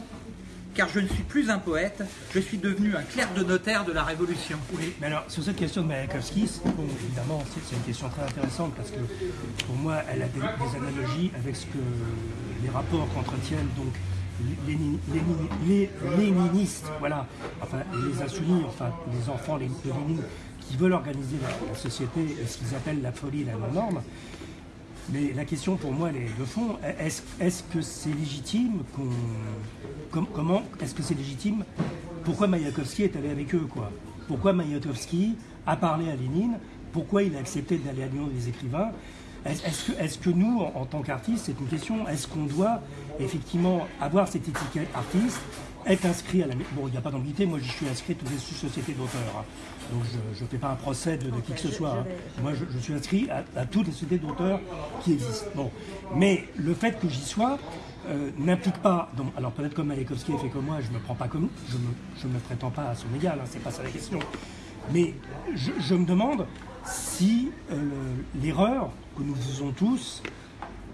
car je ne suis plus un poète, je suis devenu un clerc de notaire de la Révolution. Oui, mais alors sur cette question de Mayakovsky, évidemment, c'est une question très intéressante parce que pour moi, elle a des, analogies avec ce que les rapports qu'entretiennent donc les, léninistes, voilà, enfin les insoumis, enfin les enfants les, de qui veulent organiser la, société, ce qu'ils appellent la folie, la non-norme. Mais la question pour moi, elle est de fond. Est-ce que c'est légitime qu'on. comment Est-ce que c'est légitime? Pourquoi Mayakovsky est allé avec eux, quoi? Pourquoi Mayakovsky a parlé à Lénine? Pourquoi il a accepté d'aller à Lyon des écrivains? Est-ce que, nous, en, tant qu'artistes, c'est une question, est-ce qu'on doit effectivement avoir cette étiquette artiste, être inscrit à la... Bon, il n'y a pas d'ambiguïté, moi je suis inscrit les sociétés d'auteurs, hein. Donc je ne fais pas un procès de, qui que ce soit. Hein. Moi je, suis inscrit à, toutes les sociétés d'auteurs qui existent. Bon. Mais le fait que j'y sois, euh, n'implique pas, donc, alors peut-être comme Malekowski fait comme moi, je ne me prends pas comme je ne me, me prétends pas à son égal, hein, c'est pas ça la question. Mais je, me demande si euh, l'erreur que nous faisons tous,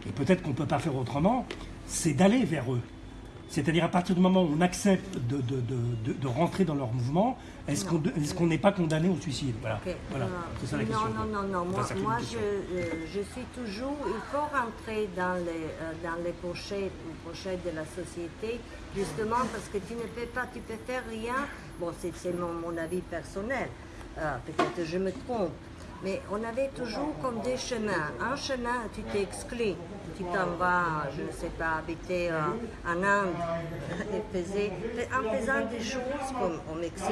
et peut-être qu'on ne peut pas faire autrement, c'est d'aller vers eux. C'est-à-dire à partir du moment où on accepte de, de, de, de rentrer dans leur mouvement, est-ce qu'on n'est pas condamné au suicide? Voilà, voilà. c'est ça la question. Non, non, non, Moi, moi je, euh, je, suis toujours... Il faut rentrer dans les, euh, dans les pochettes, pochettes de la société, justement parce que tu ne peux pas, tu peux faire rien. Bon, c'est mon, mon avis personnel. Euh, peut-être je me trompe. Mais on avait toujours comme des chemins. Un chemin, tu t'exclus. Tu t'en vas, je ne sais pas, habiter euh, en Inde et faisais, en faisant des choses comme au Mexique,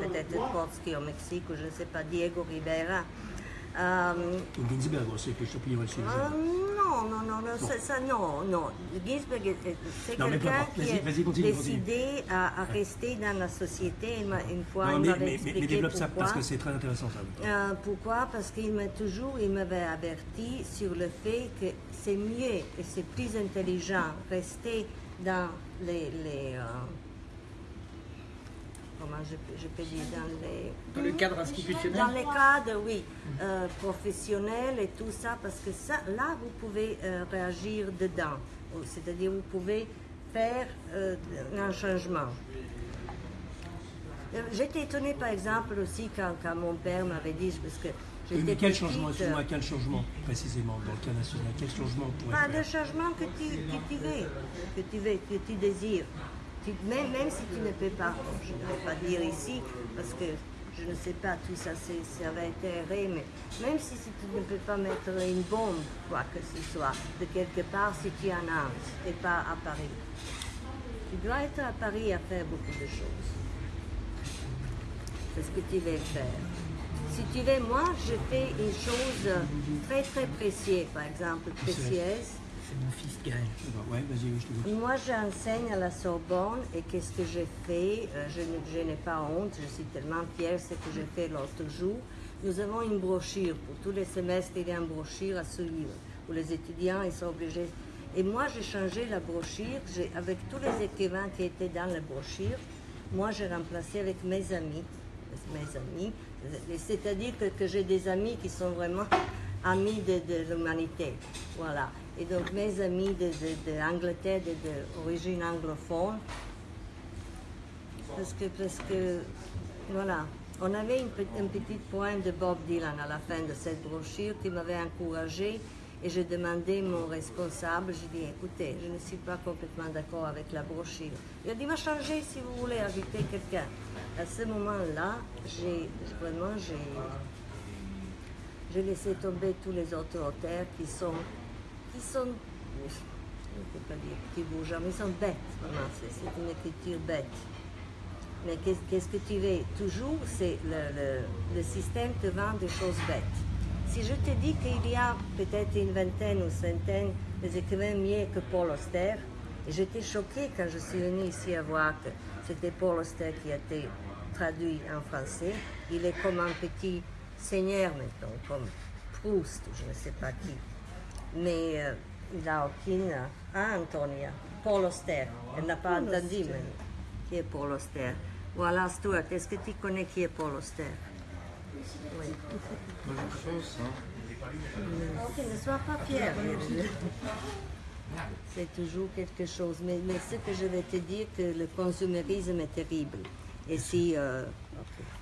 peut-être Trotsky au Mexique, ou je ne sais pas, Diego Rivera. Euh, Ginsberg aussi, que je euh, Non, non, non, non, ça, ça, non, non. Ginsberg, c'est quelqu'un qui a décidé à, à, rester dans la société. Une fois, non, il m'avait expliqué mais développe pourquoi. ça parce que c'est très intéressant ça. Euh, pourquoi? Parce qu'il m'a toujours, il m'avait averti sur le fait que c'est mieux et c'est plus intelligent rester dans les, les euh, comment je, je, peux dire, dans les... Dans le cadre institutionnel Dans les cadres, oui, euh, professionnels et tout ça, parce que ça, là, vous pouvez euh, réagir dedans. C'est-à-dire, vous pouvez faire euh, un changement. J'étais étonnée, par exemple, aussi, quand, quand mon père m'avait dit, parce que mais quel changement, quel changement précisément dans le cas national Quel changement pourrait ah, Le changement que tu, que tu veux, que tu veux, que tu désires même, même, si tu ne peux pas, je ne vais pas dire ici, parce que je ne sais pas, tout ça, ça va être mais même si, tu ne peux pas mettre une bombe, quoi que ce soit, de quelque part, si tu es en Inde, et pas à Paris. Tu dois être à Paris à faire beaucoup de choses. C'est ce que tu veux faire. Si tu veux, moi, je fais une chose très très précieuse, par exemple, précieuse mon fils Gaël. Moi, j'enseigne à la Sorbonne et qu'est-ce que j'ai fait? Euh, Je, n'ai pas honte, je suis tellement fière de ce que j'ai fait l'autre jour. Nous avons une brochure. Pour tous les semestres, il y a une brochure à suivre où les étudiants ils sont obligés. Et moi, j'ai changé la brochure avec tous les écrivains qui étaient dans la brochure. Moi, j'ai remplacé avec mes amis. Mes amis. C'est-à-dire que, j'ai des amis qui sont vraiment amis de, de l'humanité. Voilà. Et donc mes amis d'Angleterre, de, de, d'origine anglophone, parce que, parce que, voilà, on avait un petit point de Bob Dylan à la fin de cette brochure qui m'avait encouragé et je demandais mon responsable, j'ai dit, écoutez, je ne suis pas complètement d'accord avec la brochure. Il a dit, va changer si vous voulez inviter quelqu'un. À ce moment-là, j'ai vraiment, j'ai laissé tomber tous les autres auteurs qui sont qui sont, je ne peux pas dire bougent, mais ils sont bêtes, vraiment, c'est une écriture bête. Mais qu'est-ce que tu veux? Toujours, c'est le, le, système te vend des choses bêtes. Si je te dis qu'il y a peut-être une vingtaine ou centaine d'écrivains mieux que Paul Auster, et j'étais choquée quand je suis venue ici à voir que c'était Paul Auster qui a été traduit en français. Il est comme un petit seigneur maintenant, comme Proust, je ne sais pas qui mais euh, il n'a aucune. Ah, Antonia, Paul Auster. Elle n'a pas entendu, mais qui est Paul Auster Voilà, Stuart, est-ce que tu connais qui est Paul Auster Oui. Ok, ne sois pas fier. C'est toujours quelque chose. Mais, mais ce que je vais te dire, que le consumérisme est terrible. Et si euh,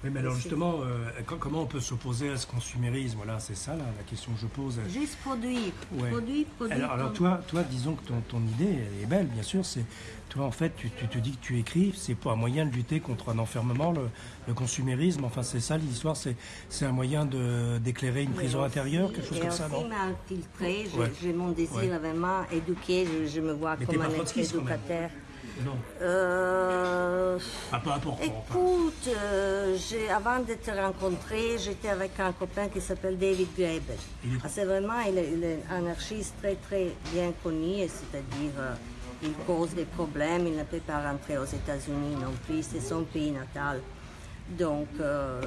oui, mais alors justement, euh, comment on peut s'opposer à ce consumérisme? Voilà, c'est ça la question que je pose. Juste produire. Produire, produire. Alors, toi, toi, disons que ton, ton, idée, elle est belle, bien sûr. C'est toi, en fait, tu, te dis que tu écris, c'est pas un moyen de lutter contre un enfermement, le, consumérisme. Enfin, c'est ça l'histoire. C'est un moyen de d'éclairer une prison intérieure, quelque chose comme ça, non? m'a infiltré. J'ai mon désir vraiment éduqué. Je, me vois comme un éducateur. Non. Euh, Ah, peu importe. Écoute, euh, j'ai- avant de te rencontrer, j'étais avec un copain qui s'appelle David Graeber. Ah, c'est vraiment, il est, il est un anarchiste très très bien connu, c'est-à-dire euh, il cause des problèmes, il ne peut pas rentrer aux États-Unis non plus, c'est son pays natal. Donc, euh,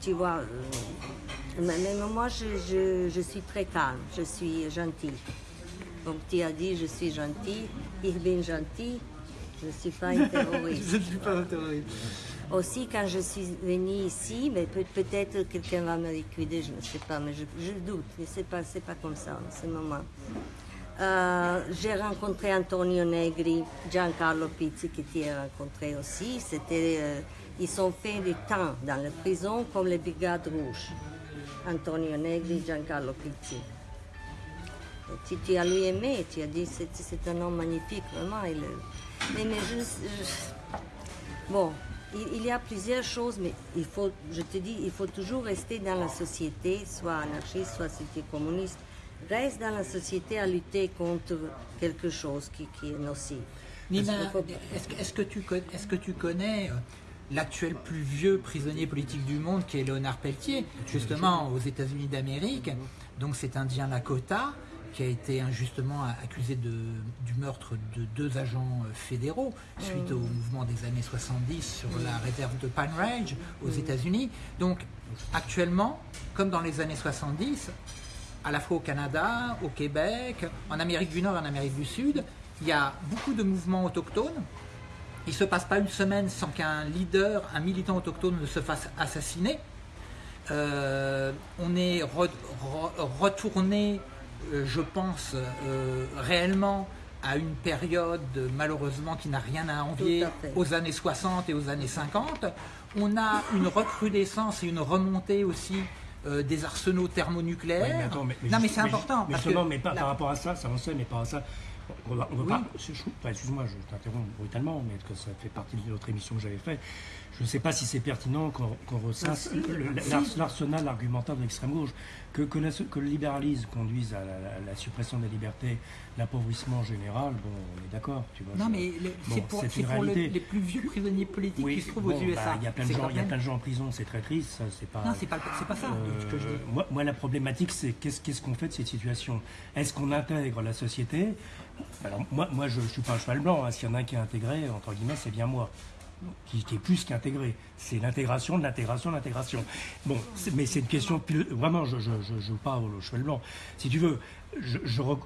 tu vois, euh, mais moi je, je- je suis très calme, je suis gentille. Comme tu as dit, je suis gentille, ich bin gentil, je ne suis pas une terroriste. Je ne suis pas un terroriste. Aussi, quand je suis venue ici, mais peut- peut-être quelqu'un va me liquider, je ne sais pas, mais je, je doute. Mais c'est pas, pas comme ça en ce moment. Euh, j'ai rencontré Antonio Negri, Giancarlo Pizzi que tu as rencontré aussi. C'était, euh, ils ont fait des temps dans la prison comme les Brigades Rouges. Antonio Negri, Giancarlo Pizzi. Et tu, tu as lui aimé, tu as dit c'est, c'est un homme magnifique, vraiment. il mais, mais je, je- Bon, il, il y a plusieurs choses, mais il faut, je te dis, il faut toujours rester dans la société, soit anarchiste, soit es communiste. Reste dans la société à lutter contre quelque chose qui, qui est nocif. Nina, faut- est-ce que, est-ce que tu connais, est-ce que tu connais euh, l'actuel plus vieux prisonnier politique du monde qui est Léonard Pelletier, justement aux États-Unis d'Amérique Donc c'est un Indien Lakota qui a été injustement accusé de, du meurtre de deux agents euh, fédéraux suite au mouvement des années 70 sur la réserve de Pine Ridge aux États-Unis. Donc actuellement, comme dans les années 70, à la fois au Canada, au Québec, en Amérique du Nord et en Amérique du Sud, il y a beaucoup de mouvements autochtones. Il ne se passe pas une semaine sans qu'un leader, un militant autochtone ne se fasse assassiner. Euh, on est re- re- retourné, je pense, euh, réellement à une période malheureusement qui n'a rien à envier à aux années 60 et aux années 50. On a une recrudescence et une remontée aussi euh, des arsenaux thermonucléaires. Ouais, mais attends, mais- mais non, mais c'est important. Mais parce justement, que mais pas la- par rapport à ça, ça on sait, mais par rapport à ça. On va, on va Oui. pas- enfin, Excuse-moi, je t'interromps brutalement, mais que ça fait partie de notre émission que j'avais faite. Je ne sais pas si c'est pertinent qu'on ressasse si. l'ars- l'arsenal argumentaire de l'extrême gauche, que, que, la- que le libéralisme conduise à la, la- la suppression des libertés, l'appauvrissement général. Bon, on est d'accord, tu vois. Non, je- mais le- bon, c'est pour, une le- les plus vieux prisonniers politiques Oui, qui se trouvent bon, aux USA. bah, Il y a plein de gens, quand il y a même- plein de gens en prison, c'est très triste. ça, C'est pas. Non, c'est pas, pas ça ce que je Euh, dis. moi, moi, la problématique, c'est qu'est-ce qu'est-ce qu'on fait de cette situation? Est-ce qu'on intègre la société? Alors, moi, moi je ne suis pas un cheval blanc. hein. S'il y en a un qui est intégré, entre guillemets, c'est bien moi. Qui, qui est plus qu'intégré. C'est l'intégration de l'intégration de l'intégration. Bon, mais c'est une question. Vraiment, je ne pas au cheval blanc. Si tu veux, je,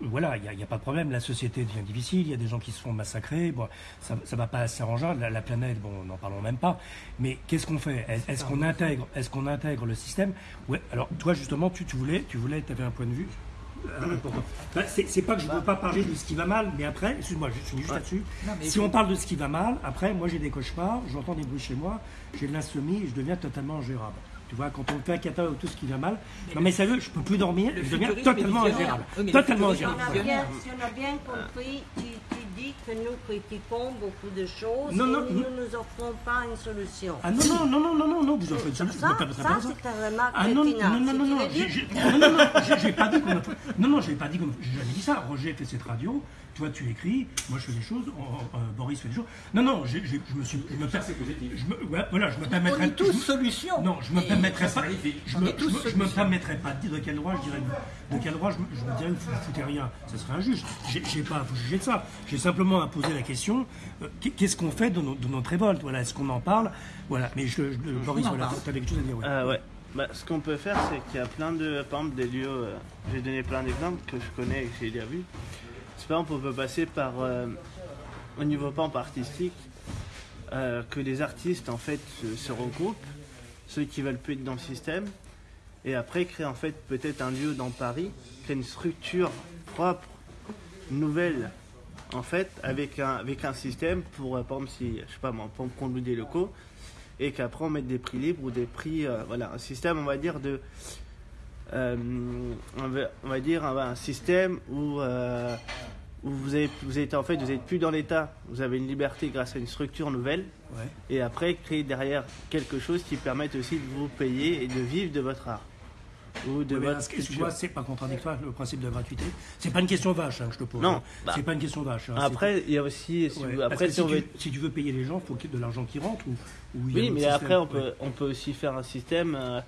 voilà, il n'y a, pas de problème. La société devient difficile. Il y a des gens qui se font massacrer. Bon, ça ne va pas s'arranger. La, la planète, bon, n'en parlons même pas. Mais qu'est-ce qu'on fait? Est- Est-ce qu'on intègre, qu'on intègre le système? Ouais. Alors, toi, justement, tu, tu voulais, tu voulais, avais un point de vue. Important. Ben, c'est c'est pas que je ne veux pas parler de ce qui va mal, mais après, excuse-moi, je finis juste là-dessus. Si on parle de ce qui va mal, après, moi j'ai des cauchemars, j'entends des bruits chez moi, j'ai de l'insomnie et je deviens totalement ingérable. Tu vois, quand on fait un catalogue tout ce qui va mal, non mais sérieux, je peux plus dormir, je deviens totalement ingérable. Oui, mais totalement Si on, ingérable. a bien, si on a bien compris, tu, tu dis que nous critiquons beaucoup de choses Non, et non, nous non. ne nous offrons pas une solution. Ah non, non, non, non, non, non, non, vous en faites une ça, solution. ça, c'est une remarque Ah non, non, pertinente. non, non, Si non, tu non, veux j'ai- dire- j'ai- non, non, non, j'ai- j'ai pas dit qu'on a- non, non, j'ai pas dit qu'on j'ai jamais dit ça. Roger fait cette radio, toi tu écris, moi je fais des choses, euh, euh, Boris fait des choses. Non, non, je me suis, je me, je me, ouais, voilà, je me On permettrais. est tous je. Non, je me Et- permettrais pas. Je On me, je me- je permettrais pas de dire de quel droit je dirais de quel droit je, me- je me dirais vous foutez rien. Ce serait injuste. J'ai j'ai pas à vous juger de ça. J'ai simplement à poser la question euh, qu'est-ce qu'on fait de, notre révolte? Voilà, est-ce qu'on en parle? Voilà. Mais je, je- Boris, voilà, tu avais quelque chose à dire. ouais. Euh, ouais. Bah, ce qu'on peut faire, c'est qu'il y a plein de, par exemple, des lieux. euh, j'ai donné plein d'exemples que je connais et que j'ai déjà vus. Par exemple, on peut passer par, euh, au niveau pas artistique, euh, que les artistes en fait se, regroupent, ceux qui veulent plus être dans le système, et après créer en fait peut-être un lieu dans Paris, créer une structure propre, nouvelle, en fait, avec un, avec un système pour, euh, par exemple, si, je sais pas moi, pour loue des locaux, et qu'après on mette des prix libres ou des prix, voilà, un système, on va dire, de. Euh, on, va, on va dire un, un système où, euh, où vous, avez, vous êtes en fait, vous n'êtes plus dans l'État, vous avez une liberté grâce à une structure nouvelle, Ouais. et après créer derrière quelque chose qui permette aussi de vous payer et de vivre de votre art. ou de Oui, votre vois, c'est pas contradictoire le principe de gratuité? C'est pas une question vache hein, que je te pose. Non, hein. bah. c'est pas une question vache. hein. Après, il y a aussi, si C'est- ouais. vous- Parce après, si tu, veut si tu veux payer les gens, il faut qu'il y ait de l'argent qui rentre ou, ou il y a Oui, mais après, on peut, on peut aussi faire un système. euh,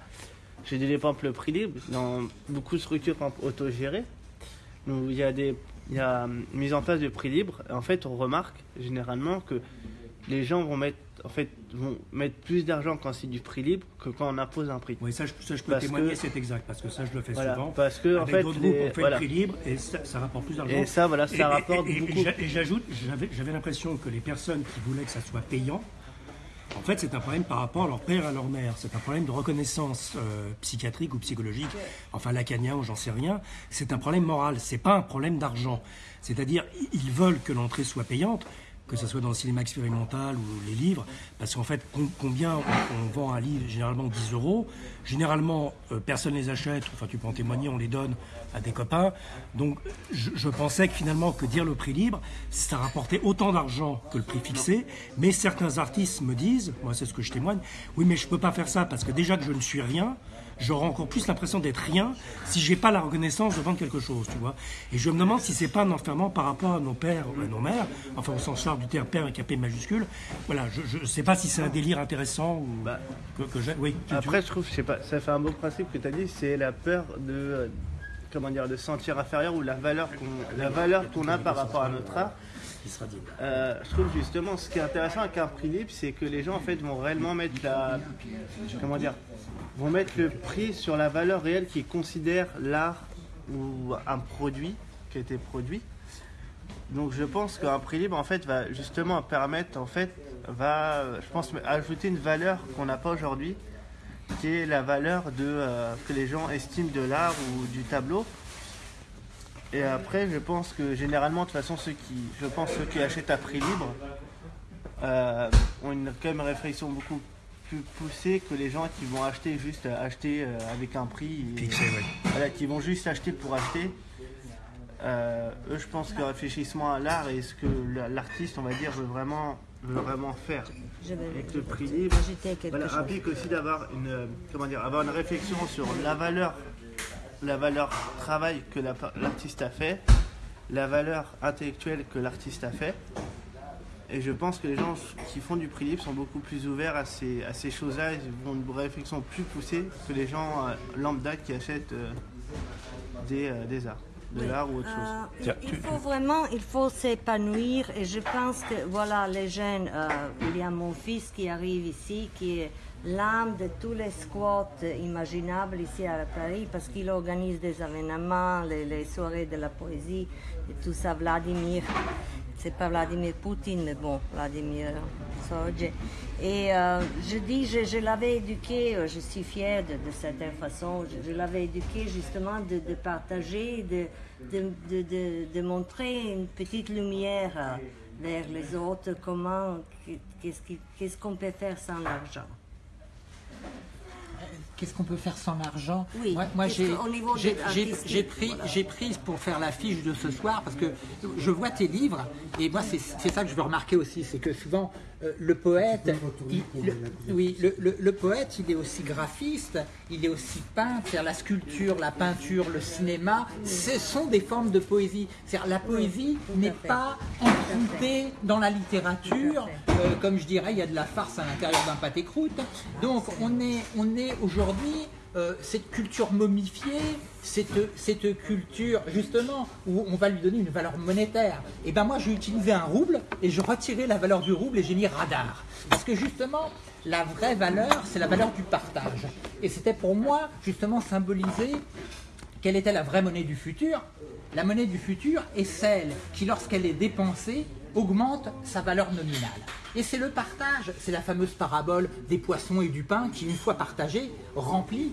J'ai exemple le prix libre dans beaucoup de structures autogérées. où il y a des il y a hum, mise en place de prix libre. Et en fait, on remarque généralement que les gens vont mettre en fait vont mettre plus d'argent quand c'est du prix libre que quand on impose un prix. Oui, ça, je, ça, je peux Parce témoigner, c'est exact, parce que ça, je le fais Voilà, souvent. parce que en Avec fait, d'autres groupes, on fait voilà. le prix libre et ça, ça rapporte plus d'argent. Et ça, voilà, ça Et- rapporte et- et beaucoup. Et j'ajoute, j'avais j'avais l'impression que les personnes qui voulaient que ça soit payant, en fait, c'est un problème par rapport à leur père et à leur mère. C'est un problème de reconnaissance euh, psychiatrique ou psychologique, enfin lacanien ou j'en sais rien. C'est un problème moral. C'est pas un problème d'argent. C'est-à-dire, ils veulent que l'entrée soit payante, que ce soit dans le cinéma expérimental ou les livres, parce qu'en fait, com- combien on, vend un livre? Généralement 10 euros. Généralement, euh, personne les achète, enfin tu peux en témoigner, on les donne à des copains. Donc je, je pensais que finalement, que dire le prix libre, ça rapportait autant d'argent que le prix fixé, mais certains artistes me disent, moi c'est ce que je témoigne, oui mais je peux pas faire ça, parce que déjà que je ne suis rien, j'aurai encore plus l'impression d'être rien si j'ai pas la reconnaissance de vendre quelque chose, tu vois. Et je me demande si c'est pas un enfermement par rapport à nos pères ou à nos mères, enfin au sens large du terme père avec un P majuscule. Voilà, je, je sais pas si c'est un délire intéressant ou Bah, que, que j'ai. Oui. tu- tu- Après, je trouve, je sais pas, ça fait un beau principe que tu as dit, c'est la peur de, euh, comment dire, de se sentir inférieur ou la valeur qu'on, la valeur qu'on a par rapport à notre art. il sera dit. Euh, je trouve justement, ce qui est intéressant avec un prix libre, c'est que les gens en fait vont réellement mettre la, comment dire, vont mettre le prix sur la valeur réelle qu'ils considèrent l'art ou un produit qui a été produit. Donc je pense qu'un prix libre en fait va justement permettre en fait va je pense ajouter une valeur qu'on n'a pas aujourd'hui qui est la valeur de euh, que les gens estiment de l'art ou du tableau. Et après je pense que généralement de toute façon ceux qui je pense ceux qui achètent à prix libre euh, ont une quand même réflexion beaucoup plus poussée que les gens qui vont acheter juste acheter euh, avec un prix et- oui. voilà, qui vont juste acheter pour acheter. Euh, eux, je pense que réfléchissement à l'art et ce que la- l'artiste, on va dire, veut vraiment, vraiment faire. Avec le prix libre, voilà, implique aussi d'avoir une, euh, comment dire, avoir une réflexion sur la valeur, la valeur travail que la- l'artiste a fait, la valeur intellectuelle que l'artiste a fait. Et je pense que les gens qui font du prix libre sont beaucoup plus ouverts à ces, à ces choses-là. Ils ont une réflexion plus poussée que les gens euh, lambda qui achètent euh, des, des arts, de Oui. l'art ou autre Euh, chose. il- faut vraiment, il faut s'épanouir et je pense que voilà les jeunes. euh, il y a mon fils qui arrive ici, qui est l'âme de tous les squats imaginables ici à Paris parce qu'il organise des événements, les, les soirées de la poésie et tout ça. Vladimir, c'est pas Vladimir Poutine, mais bon, Vladimir Sorge. Et euh, je dis, je, l'avais éduqué, euh, je suis fière de, de façon, je, l'avais éduqué justement de, partager, de, de, montrer une petite lumière euh, vers les autres, comment, qu'est-ce qu'on peut faire sans l'argent. Qu'est-ce qu'on peut faire sans l'argent Oui, Moi, j'ai pris, voilà. j'ai prise pour faire l'affiche de ce soir parce que je vois tes livres et moi c'est c'est ça que je veux remarquer aussi, c'est que souvent euh, le poète, il- le- oui, le, le- le poète, il est aussi graphiste, il est aussi peintre, c'est-à-dire la sculpture, la peinture, le cinéma, ce sont des formes de poésie. C'est-à-dire la poésie n'est pas empruntée dans la littérature, euh, comme je dirais, il y a de la farce à l'intérieur d'un pâté croûte. Donc on est, on est aujourd'hui euh, cette culture momifiée, cette, cette culture justement où on va lui donner une valeur monétaire. Et ben moi j'ai utilisé un rouble et je retirais la valeur du rouble et j'ai mis radar. Parce que justement la vraie valeur c'est la valeur du partage. Et c'était pour moi justement symboliser quelle était la vraie monnaie du futur La monnaie du futur est celle qui, lorsqu'elle est dépensée, augmente sa valeur nominale. Et c'est le partage, c'est la fameuse parabole des poissons et du pain qui, une fois partagée, remplit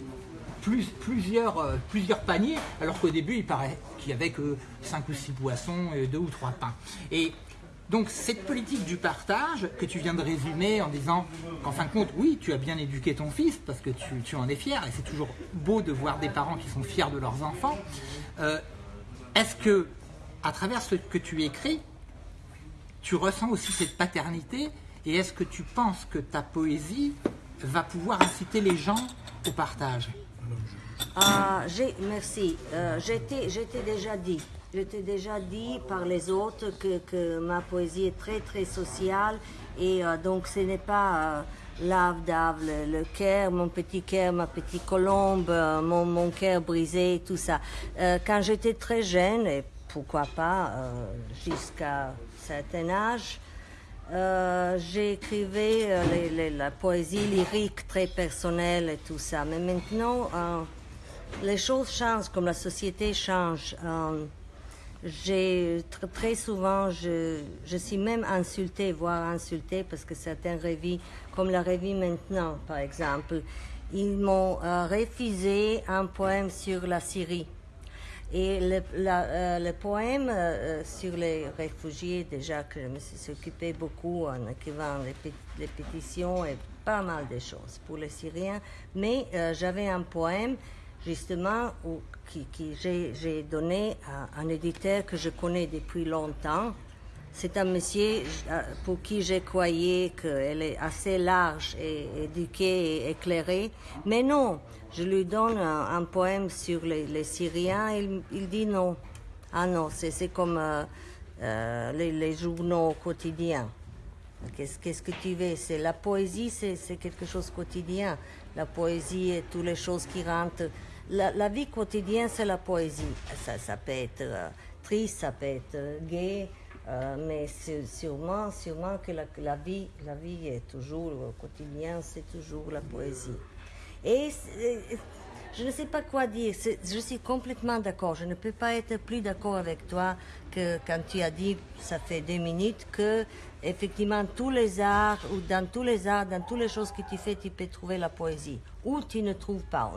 plus- plusieurs, euh, plusieurs paniers, alors qu'au début, il paraît qu'il n'y avait que 5 ou 6 poissons et 2 ou 3 pains. Et donc cette politique du partage que tu viens de résumer en disant qu'en fin de compte, oui, tu as bien éduqué ton fils parce que tu, tu en es fier et c'est toujours beau de voir des parents qui sont fiers de leurs enfants. Euh, Est-ce que, à travers ce que tu écris, tu ressens aussi cette paternité et est-ce que tu penses que ta poésie va pouvoir inciter les gens au partage? Ah, merci. Euh, j'étais, déjà dit. J'étais déjà dit par les autres que, que ma poésie est très très sociale et euh, donc ce n'est pas euh, lave d'ave, le, cœur, mon petit cœur, ma petite colombe, mon, mon cœur brisé, tout ça. Quand j'étais très jeune, et pourquoi pas jusqu'à certain âge, euh, j'écrivais euh, la poésie lyrique très personnelle et tout ça. Mais maintenant, euh, les choses changent comme la société change. Euh, très souvent, je, suis même insultée, voire insultée, parce que certaines revues, comme la revue maintenant, par exemple, ils m'ont refusé un poème sur la Syrie. Et le, la- euh, poème euh, euh, sur les réfugiés, déjà que je me suis occupé beaucoup en écrivant les, pé- les pétitions et pas mal de choses pour les Syriens, mais j'avais un poème justement où, qui, qui j'ai donné à un éditeur que je connais depuis longtemps. C'est un monsieur euh, pour qui je croyais qu'elle est assez large et éduquée et éclairée. Mais non, je lui donne un, poème sur les, Syriens, il, il dit non. Ah non, c'est, comme euh, euh, les, journaux quotidiens. Qu'est-ce, que tu veux? C'est la poésie, c'est, quelque chose quotidien. La poésie et toutes les choses qui rentrent. La, vie quotidienne, c'est la poésie. Ça, peut être triste, ça peut être gai, euh, mais sûrement, sûrement que la, vie, la vie est toujours au quotidien, c'est toujours la poésie. Et je ne sais pas quoi dire. Je suis complètement d'accord. Je ne peux pas être plus d'accord avec toi que quand tu as dit, ça fait deux minutes, que effectivement tous les arts, ou dans tous les arts, dans toutes les choses que tu fais, tu peux trouver la poésie. Ou tu ne trouves pas.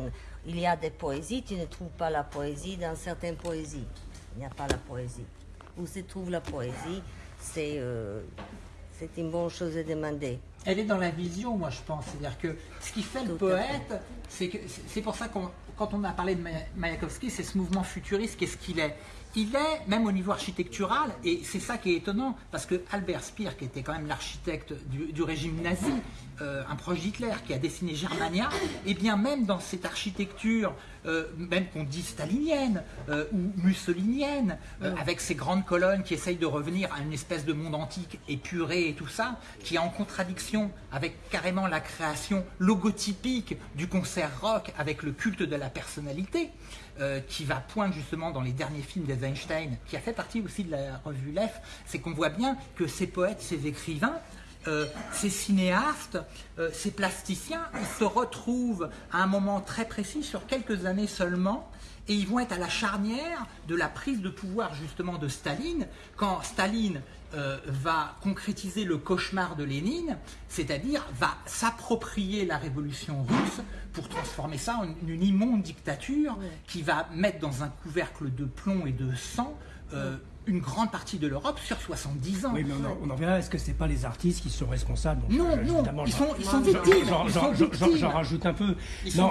Il y a des poésies, tu ne trouves pas la poésie dans certaines poésies. Il n'y a pas la poésie. Où se trouve la poésie, c'est euh, une bonne chose à demander. Elle est dans la vision, moi je pense. C'est-à-dire que ce qui fait le Tout poète, c'est que c'est c'est pour ça qu'on quand on a parlé de Maya- Mayakovsky, c'est ce mouvement futuriste, qu'est-ce qu'il est? Il est, même au niveau architectural, et c'est ça qui est étonnant, parce que Albert Speer, qui était quand même l'architecte du, du régime nazi, euh, un proche d'Hitler, qui a dessiné Germania, et bien même dans cette architecture, euh, même qu'on dit stalinienne euh, ou mussolinienne, euh, avec ces grandes colonnes qui essayent de revenir à une espèce de monde antique épuré et tout ça, qui est en contradiction avec carrément la création logotypique du concert rock avec le culte de la personnalité, qui va poindre justement dans les derniers films d'Eisenstein, qui a fait partie aussi de la revue Lef, c'est qu'on voit bien que ces poètes, ces écrivains, euh, ces cinéastes, euh, ces plasticiens, ils se retrouvent à un moment très précis, sur quelques années seulement, et ils vont être à la charnière de la prise de pouvoir justement de Staline, quand Staline euh, va concrétiser le cauchemar de Lénine, c'est-à-dire va s'approprier la révolution russe pour transformer ça en une immonde dictature qui va mettre dans un couvercle de plomb et de sang euh, une grande partie de l'Europe sur 70 ans. Oui, mais on en, on en verra. Est-ce que c'est pas les artistes qui sont responsables? Donc, Non, je- non, ils sont, ils sont j'en- victimes. j'en- rajoute un peu. Ils non,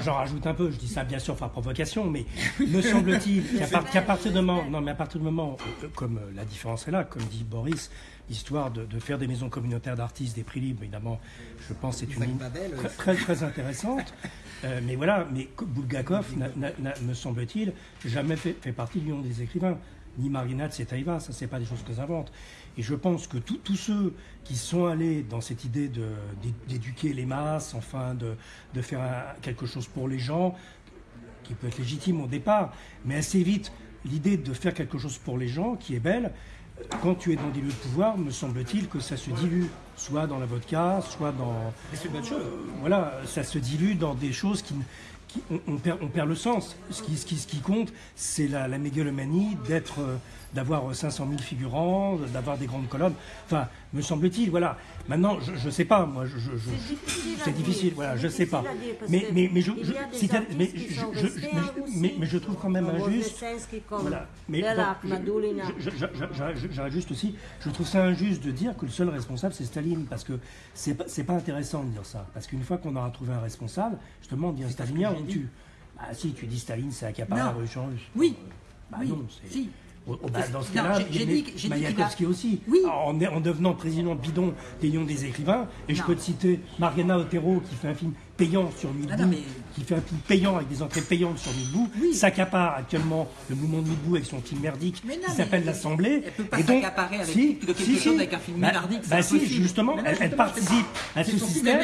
j'en- rajoute un peu. Je dis ça bien sûr par provocation, mais me semble-t-il qu'à par- qu'à partir du moment, non, mais à partir du moment, euh, comme euh, la différence est là, comme dit Boris, l'histoire de, de faire des maisons communautaires d'artistes, des prix libres, évidemment, je pense c'est une Babel, très, euh, très intéressante. Euh, mais voilà, mais Bulgakov me semble-t-il jamais fait, fait partie du nom des écrivains. Ni Marina Tsetaeva, ça c'est pas des choses que j'invente. Et je pense que tous ceux qui sont allés dans cette idée d'éduquer les masses, enfin de, de faire un- quelque chose pour les gens, qui peut être légitime au départ, mais assez vite, l'idée de faire quelque chose pour les gens, qui est belle, quand tu es dans des lieux de pouvoir, me semble-t-il que ça se dilue, soit dans la vodka, soit dans... C'est une bonne chose. Euh, voilà, ça se dilue dans des choses qui- on, perd, on perd le sens. Ce qui, ce qui, ce qui compte, c'est la, la mégalomanie d'être, euh, d'avoir 500 000 figurants, d'avoir des grandes colonnes. Enfin, me semble-t-il, voilà. Maintenant, je ne sais pas, moi, je, C'est difficile voilà, je sais pas. Mais, que mais, mais je, si mais je- mais- je trouve quand même injuste. Voilà. Mais j'arrête- juste aussi, je trouve ça injuste de dire que le seul responsable c'est Staline, parce que c'est pas, c'est pas intéressant de dire ça. Parce qu'une fois qu'on aura trouvé un responsable, justement, que stalinien, on tue. Bah si, tu dis Staline, c'est accaparé la révolution russe. Oui. Bah oui. non, c'est. Si. Oh, bah, dans ce cas-là, Mayakovsky aussi. Oui. En, en devenant président bidon des Lions des écrivains, et je peux te citer Mariana Otero qui fait un film payant sur Milbou, Ah mais- qui fait un film payant avec des entrées payantes sur Milbou, s'accapare actuellement le mouvement de Milbou avec son film merdique non, qui s'appelle elle- l'Assemblée. elle peut pas Et donc, s'accaparer avec- si, quelque si, chose si. avec un film Bah- merdique, c'est Bah si, justement, elle, participe à ce système.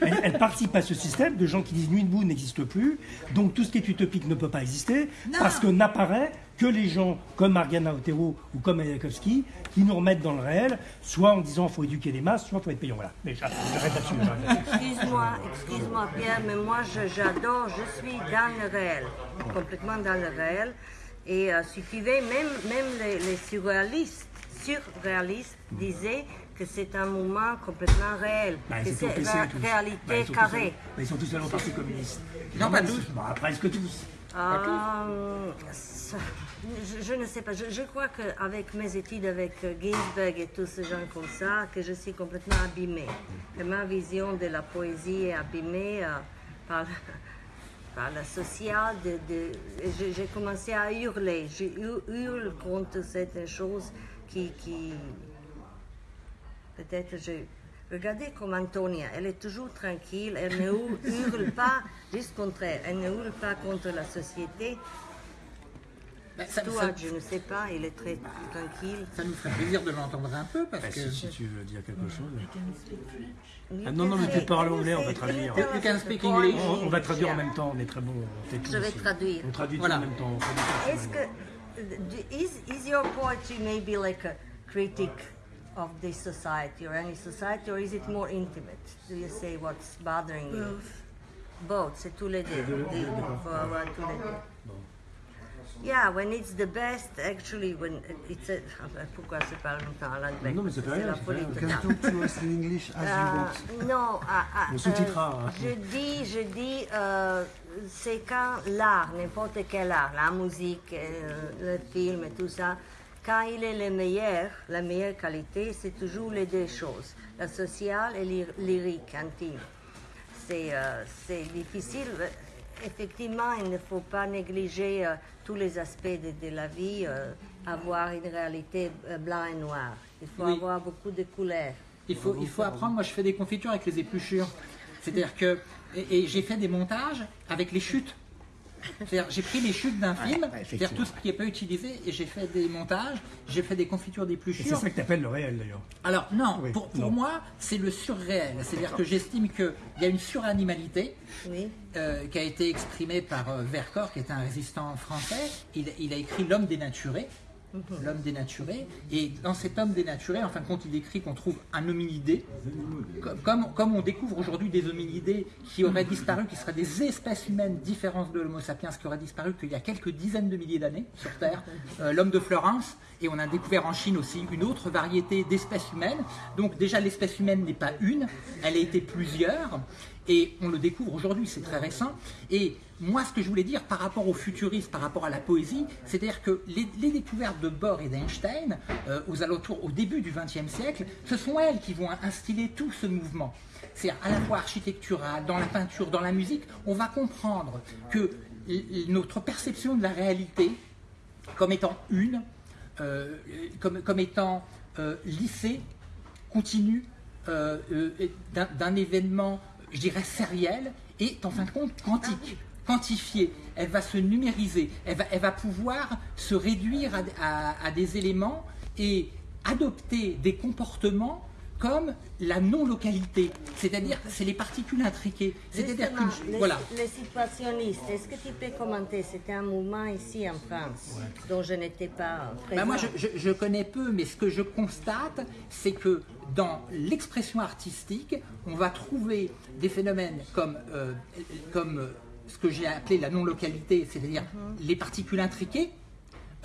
Elle, elle participe à ce système de gens qui disent Milbou n'existe plus, donc tout ce qui est utopique ne peut pas exister, Non. parce que n'apparaît que les gens comme Mariana Otero ou comme Ayakovsky qui nous remettent dans le réel, soit en disant faut éduquer les masses, soit faut être payant. Voilà. Mais j'arrête là-dessus. j'arrête là-dessus. Excuse-moi, excuse-moi Pierre, mais moi je- j'adore, je suis dans le réel, complètement dans le réel. Et euh, veux, même, même les, les surréalistes, surréalistes disaient que c'est un mouvement complètement réel, Bah, que c'est la tous. Bah, réalité tous carrée. bah, ils sont tous allés au Parti communiste. Non, pas tous. Bah, presque tous. Euh, je, je ne sais pas. Je, je crois qu'avec mes études avec Ginsberg et tous ces gens comme ça, que je suis complètement abîmée. Que ma vision de la poésie est abîmée euh, par, par la sociale. De, de- et je- j'ai commencé à hurler. Je hu- hurle contre certaines choses qui... qui Peut-être je... Regardez comme Antonia, elle est toujours tranquille, elle ne hurle- pas, juste contraire, elle ne hurle pas contre la société. Ça, Toi, ça- je ne sais pas, il est très tranquille. ça nous ferait plaisir de l'entendre un peu parce Bah, que. si, si tu veux dire quelque chose. Ah non, non, mais tu parles anglais, on va you traduire. You can speak English. On, on va traduire en même temps, on est très bon. on Je vais traduire. On traduit Voilà. tout en même temps. Est-ce que is is your poetry maybe like a critic of this society or any society, or is it more intimate? Do you say what's bothering you? Both, c'est les deux. Tous les deux. Yeah, when it's the best, actually, when it's a... Pourquoi je parle longtemps en anglais? Non, mais c'est pas C'est rien, c'est pas rien. To us in English as you Euh, want. non, ah, ah, On sous-titrera, euh, je dis, je dis, euh, c'est quand l'art, n'importe quel art, la musique, euh, le film et tout ça, quand il est le meilleur, la meilleure qualité, c'est toujours les deux choses, la sociale et lyr- lyrique, intime. C'est euh, c'est difficile. Effectivement, il ne faut pas négliger euh, tous les aspects de, de la vie, euh, avoir une réalité euh, blanc et noir. Il faut Oui. avoir beaucoup de couleurs. Il faut, il faut apprendre. Moi, je fais des confitures avec les épluchures. C'est-à-dire que. Et, et j'ai fait des montages avec les chutes. C'est-à-dire, j'ai pris les chutes d'un film, c'est-à-dire effectivement. tout ce qui n'est pas utilisé, et j'ai fait des montages, j'ai fait des confitures Et c'est d'épluchures. ça que tu appelles le réel d'ailleurs. Alors, non, Oui, pour, pour non. moi, c'est le surréel. C'est-à-dire que j'estime qu'il y a une suranimalité Oui. euh, qui a été exprimée par euh, Vercors, qui est un résistant français. Il, il a écrit L'homme dénaturé. L'homme dénaturé. Et dans cet homme dénaturé, en fin de compte, il décrit qu'on trouve un hominidé. Comme, on découvre aujourd'hui des hominidés qui auraient disparu, qui seraient des espèces humaines différentes de l'Homo sapiens, qui auraient disparu qu'il y a quelques dizaines de milliers d'années sur Terre. Euh, L'homme de Florence. Et on a découvert en Chine aussi une autre variété d'espèces humaines. Donc déjà, l'espèce humaine n'est pas une, elle a été plusieurs. Et on le découvre aujourd'hui, c'est très récent. Et moi, ce que je voulais dire par rapport au futurisme, par rapport à la poésie, c'est-à-dire que les, découvertes de Bohr et d'Einstein, euh, aux alentours, au début du XXe siècle, ce sont elles qui vont instiller tout ce mouvement. C'est à la fois architectural, dans la peinture, dans la musique, on va comprendre que notre perception de la réalité, comme étant une, euh, comme, étant euh, lissée, continue d'un événement, je dirais, sériel, est en fin de compte quantique, quantifiée. Elle va se numériser, elle va, pouvoir se réduire à des éléments et adopter des comportements comme la non-localité, c'est-à-dire c'est les particules intriquées. C'est-à-dire qu'une voilà. les situationnistes, est-ce que tu peux commenter? C'était un mouvement ici en France dont je n'étais pas présent. Bah, moi, je, je- je connais peu, mais ce que je constate, c'est que dans l'expression artistique, on va trouver des phénomènes comme, euh, comme euh, ce que j'ai appelé la non-localité, c'est-à-dire Mhm. les particules intriquées.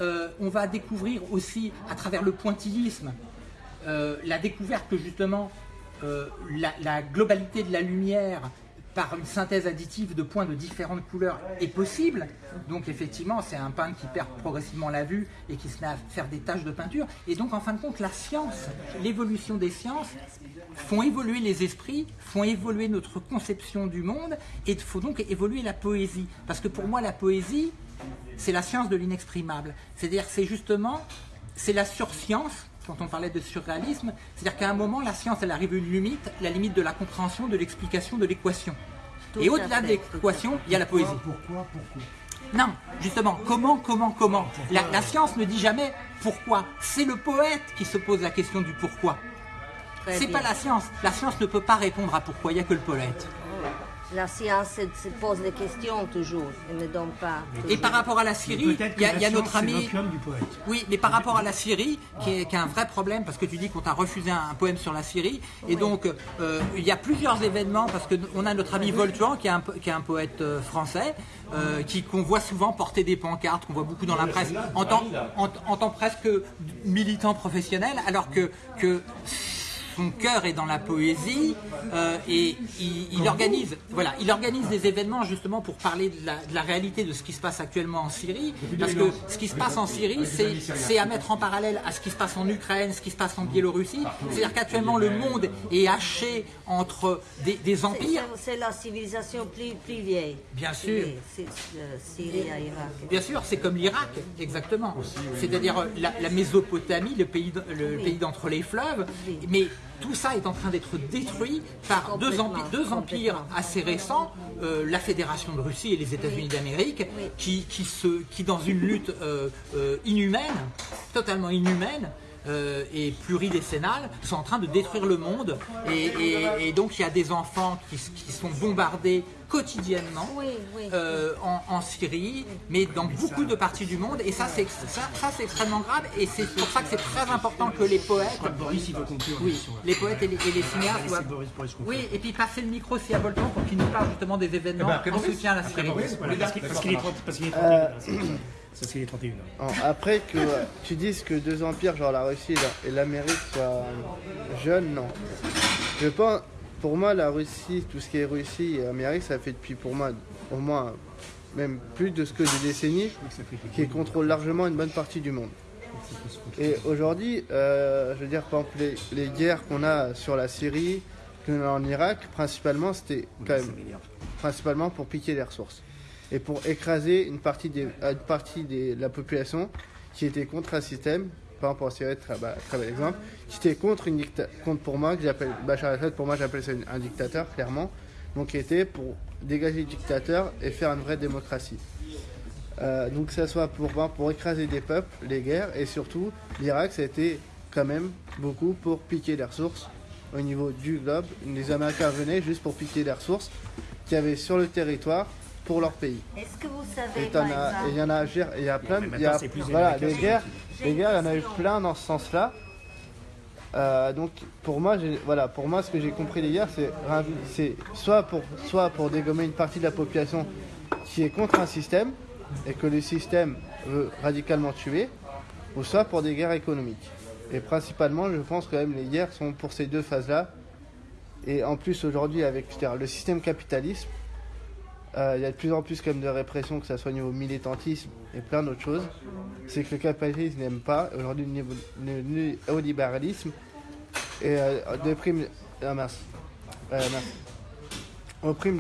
Euh, on va découvrir aussi, à travers le pointillisme, euh, la découverte que justement euh, la, globalité de la lumière par une synthèse additive de points de différentes couleurs est possible. Donc effectivement, c'est un peintre qui perd progressivement la vue et qui se met à faire des tâches de peinture. Et donc en fin de compte, la science, l'évolution des sciences font évoluer les esprits, font évoluer notre conception du monde et il faut donc évoluer la poésie. Parce que pour moi, la poésie, c'est la science de l'inexprimable. C'est-à-dire c'est justement, c'est la surscience, quand on parlait de surréalisme, c'est-à-dire qu'à un moment, la science, elle arrive à une limite, la limite de la compréhension, de l'explication, de l'équation. Et au-delà de l'équation, il y a la poésie. Pourquoi Pourquoi Non, justement, comment, comment, comment? La, la science ne dit jamais pourquoi. C'est le poète qui se pose la question du pourquoi. C'est pas la science. La science ne peut pas répondre à pourquoi. Il n'y a que le poète. La science se, se pose des questions toujours, elle ne donne pas. Et par rapport à la Et Syrie, il y a, que il y a la notre ami. l'opium du poète. Oui, mais par rapport à la Syrie, qui est, qui est un vrai problème, parce que tu dis qu'on t'a refusé un, un poème sur la Syrie, et donc euh, il y a plusieurs événements, parce qu'on a notre ami Voltuan, qui est un, po- qui est un poète euh, français, euh, qui qu'on voit souvent porter des pancartes, qu'on voit beaucoup dans la presse, en tant, en, en tant presque militant professionnel, alors que, que son cœur est dans la poésie euh, et il, il organise, voilà, il organise des événements justement pour parler de la, de la réalité de ce qui se passe actuellement en Syrie. Parce que ce qui se passe en Syrie, c'est à mettre en parallèle à ce qui se passe en Ukraine, ce qui se passe en Biélorussie. C'est-à-dire qu'actuellement le monde est haché entre des, empires. c'est- la civilisation plus, plus vieille. Bien sûr. C'est euh, Syrie à Irak. Bien sûr, c'est comme l'Irak, exactement. C'est-à-dire euh, la, la Mésopotamie, le pays, le pays d'entre les fleuves. Mais tout ça est en train d'être détruit par deux, Complètement, empi- deux empires assez récents, euh, la Fédération de Russie et les États-Unis d'Amérique, Oui. qui, qui, se, qui, dans une lutte euh, euh, inhumaine, totalement inhumaine, euh, et pluridécennale, sont en train de détruire le monde. Et, et- et donc il y a des enfants qui, sont bombardés quotidiennement Oui, oui. euh, en, en Syrie, mais dans beaucoup de parties du monde. Et ça, c'est ça, ça, c'est extrêmement grave. Et c'est pour ça que c'est très important que les poètes, Boris, il veut conclure. oui, l'émission, là. les poètes et les, et les cinéastes doivent- Boris, Boris conclure. Oui, et puis passer le micro aussi à Bolton pour qu'il nous parle justement des événements Eh ben, en soutien à la Syrie. Voilà, parce qu'il parce qu'il est 30 parce qu'il est 31 Ça, c'est les 31 En- Après que tu dises que deux empires, genre la Russie et la- et l'Amérique, soient jeunes, non. Je pense, pour moi, la Russie, tout ce qui est Russie et Amérique, ça fait depuis, pour moi, au moins, même plus de ce que des décennies, qui contrôlent largement une bonne partie du monde. Et aujourd'hui, euh, je veux dire, par exemple, les, les guerres qu'on a sur la Syrie, qu'on a en Irak, principalement, c'était quand même principalement pour piquer les ressources et pour écraser une partie, des, des- de la population qui était contre un système, par exemple en Syrie, très, bel exemple, qui était contre, une contre pour moi, que j'appelle Bachar el-Assad, pour moi j'appelle ça un dictateur, clairement, donc qui était pour dégager le dictateur et faire une vraie démocratie. Euh, donc ça soit pour, pour écraser des peuples, les guerres, et surtout l'Irak, ça a été quand même beaucoup pour piquer les ressources au niveau du globe. Les Américains venaient juste pour piquer les ressources qu'il y avait sur le territoire pour leur pays. Est-ce que vous savez, Et par il y en a, il y a plein, il y a, voilà, les guerres, les guerres, il y en a eu plein dans ce sens-là. Euh, donc pour moi, voilà, pour moi, ce que j'ai compris des guerres, c'est, soit pour, soit pour dégommer une partie de la population qui est contre un système et que le système veut radicalement tuer, ou soit pour des guerres économiques. Et principalement, je pense quand même les guerres sont pour ces deux phases-là. Et en plus aujourd'hui avec le système capitalisme, euh, il y a de plus en plus même de répression, que ce soit au niveau militantisme et plein d'autres choses. C'est que le capitalisme n'aime pas. Aujourd'hui, le, néolibéralisme et euh. Euh, de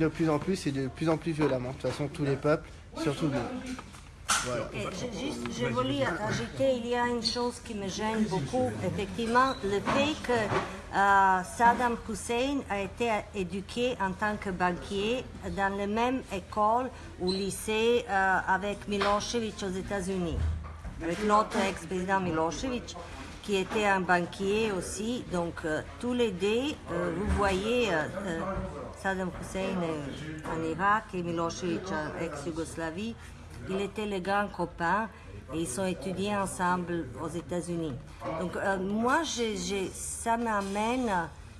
plus en plus et de plus en plus violemment. De toute façon, tous les peuples, surtout nous. Juste, je voulais ajouter, il y a une chose qui me gêne beaucoup, effectivement, le fait que euh, Saddam Hussein a été éduqué en tant que banquier dans la même école ou lycée euh, avec Milosevic aux États-Unis, avec l'autre ex-président Milosevic qui était un banquier aussi. Donc, euh, tous les deux, euh, vous voyez, Saddam Hussein en Irak et Milosevic en ex-Yougoslavie, ils étaient les grands copains et ils ont étudié ensemble aux États-Unis. Donc, euh, moi, ça m'amène,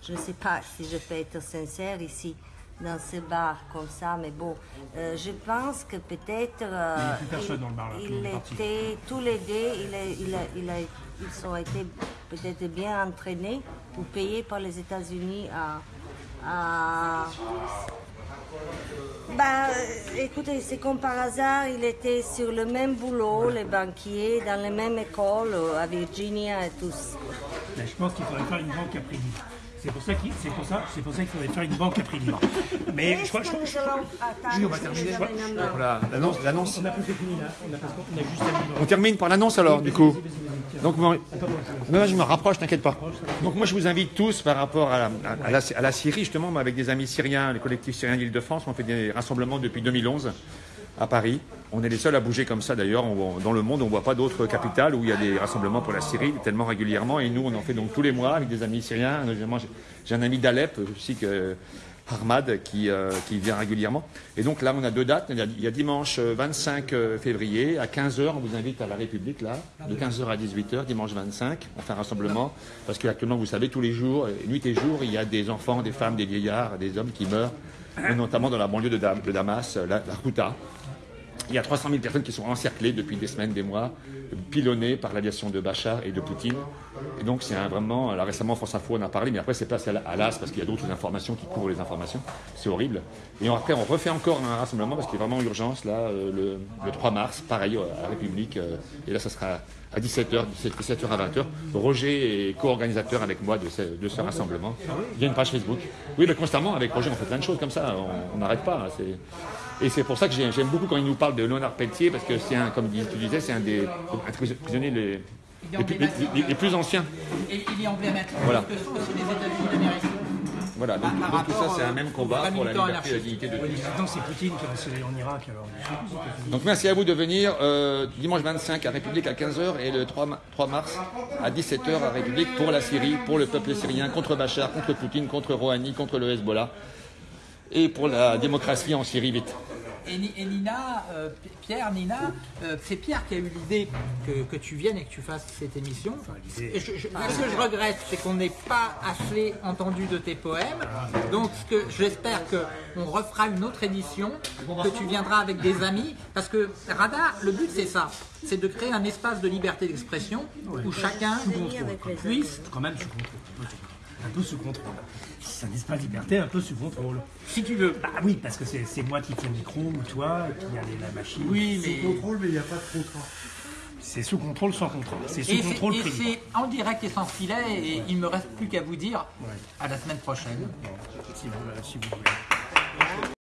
je ne sais pas si je peux être sincère ici, dans ce bar comme ça, mais bon, euh, je pense que peut-être. euh, Il il parti. était, tous les deux, il a- il a- il a- ils ont été peut-être bien entraînés ou payés par les États-Unis à. à- bah, écoutez, c'est comme par hasard, il était sur le même boulot, les banquiers, dans la même école, euh, à Virginia et tous. Je pense qu'il faudrait faire une grande capri C'est pour ça qu'il c'est pour ça, c'est pour ça qu'il faudrait faire une banque à prix libre. Mais je crois, je crois- je crois- Oui, on va terminer. Voilà, l'annonce, l'annonce. on a plus fini là. On a, parce qu'on a juste à On termine par l'annonce alors, du coup. Donc, moi, je me rapproche, t'inquiète pas. Donc, moi, je vous invite tous par rapport à la, à- à la, à la Syrie, justement, moi, avec des amis syriens, les collectifs syriens d'Île-de-France, on fait des rassemblements depuis 2011 à Paris. On est les seuls à bouger comme ça, d'ailleurs. Dans le monde, on ne voit pas d'autres capitales où il y a des rassemblements pour la Syrie tellement régulièrement. Et nous, on en fait donc tous les mois avec des amis syriens. J'ai- un ami d'Alep, aussi que Harmad, qui, euh, qui vient régulièrement. Et donc là, on a deux dates. Il y a, dimanche euh, 25 février à 15h. On vous invite à la République, là, de 15h à 18h, dimanche 25. On fait un rassemblement. Parce qu'actuellement, vous savez, tous les jours, euh, nuit et jour, il y a des enfants, des femmes, des vieillards, des hommes qui meurent, notamment dans la banlieue de, Dam- de Damas, la, la. Il y a 300 000 personnes qui sont encerclées depuis des semaines, des mois, pilonnées par l'aviation de Bachar et de Poutine. Et donc, c'est vraiment. Là, récemment, France Info en a parlé, mais après, c'est passé à la- à l'AS parce qu'il y a d'autres informations qui couvrent les informations. C'est horrible. Et après, on refait encore un rassemblement parce qu'il y a vraiment urgence, là, euh, le, le 3 mars, pareil, euh, à la République. euh, et là, ça sera à 17h, 17h à 20h. Roger est co-organisateur avec moi de ce, de ce rassemblement. Il y a une page Facebook. Oui, mais constamment, avec Roger, on fait plein de choses comme ça. On- On n'arrête pas. hein, c'est- et c'est pour ça que j'ai- j'aime beaucoup quand il nous parle de Léonard Pelletier, parce que c'est un, comme tu disais, c'est un des un prisonniers les, les plus- les- les- les plus anciens. Et il est emblématique Voilà. de ce que sont aussi les États-Unis d'Amérique. Voilà, donc, tout ça, c'est un euh, même combat pour la liberté et la dignité de tous. maintenant c'est Poutine qui a installé en Irak alors. Donc merci à vous de venir euh, dimanche 25 à République à 15h et le 3, ma- 3 mars à 17h à République pour la Syrie, pour le peuple syrien, contre Bachar, contre Poutine, contre Rouhani, contre le Hezbollah et pour la démocratie en Syrie vite. Et, Ni- et Nina, euh, Pierre, Nina, euh, c'est Pierre qui a eu l'idée que, que tu viennes et que tu fasses cette émission. l'idée- Et je- je- ce que je regrette, c'est qu'on n'ait pas assez entendu de tes poèmes. Donc, ce que j'espère qu'on refera une autre édition, que tu viendras avec des amis, parce que Radar, le but c'est ça, c'est de créer un espace de liberté d'expression où chacun puisse, Quand même. Un peu sous contrôle. C'est un espace liberté un peu sous contrôle. si tu veux. Bah oui, parce que c'est moi qui tiens le micro ou toi qui a les- la machine. Oui, mais. contrôle, mais il n'y a pas de contrat. C'est sous contrôle sans contrôle. C'est sous Et contrôle et privé. c'est en direct et sans filet, et il me reste plus qu'à vous dire à la semaine prochaine. Si vous, si vous voulez.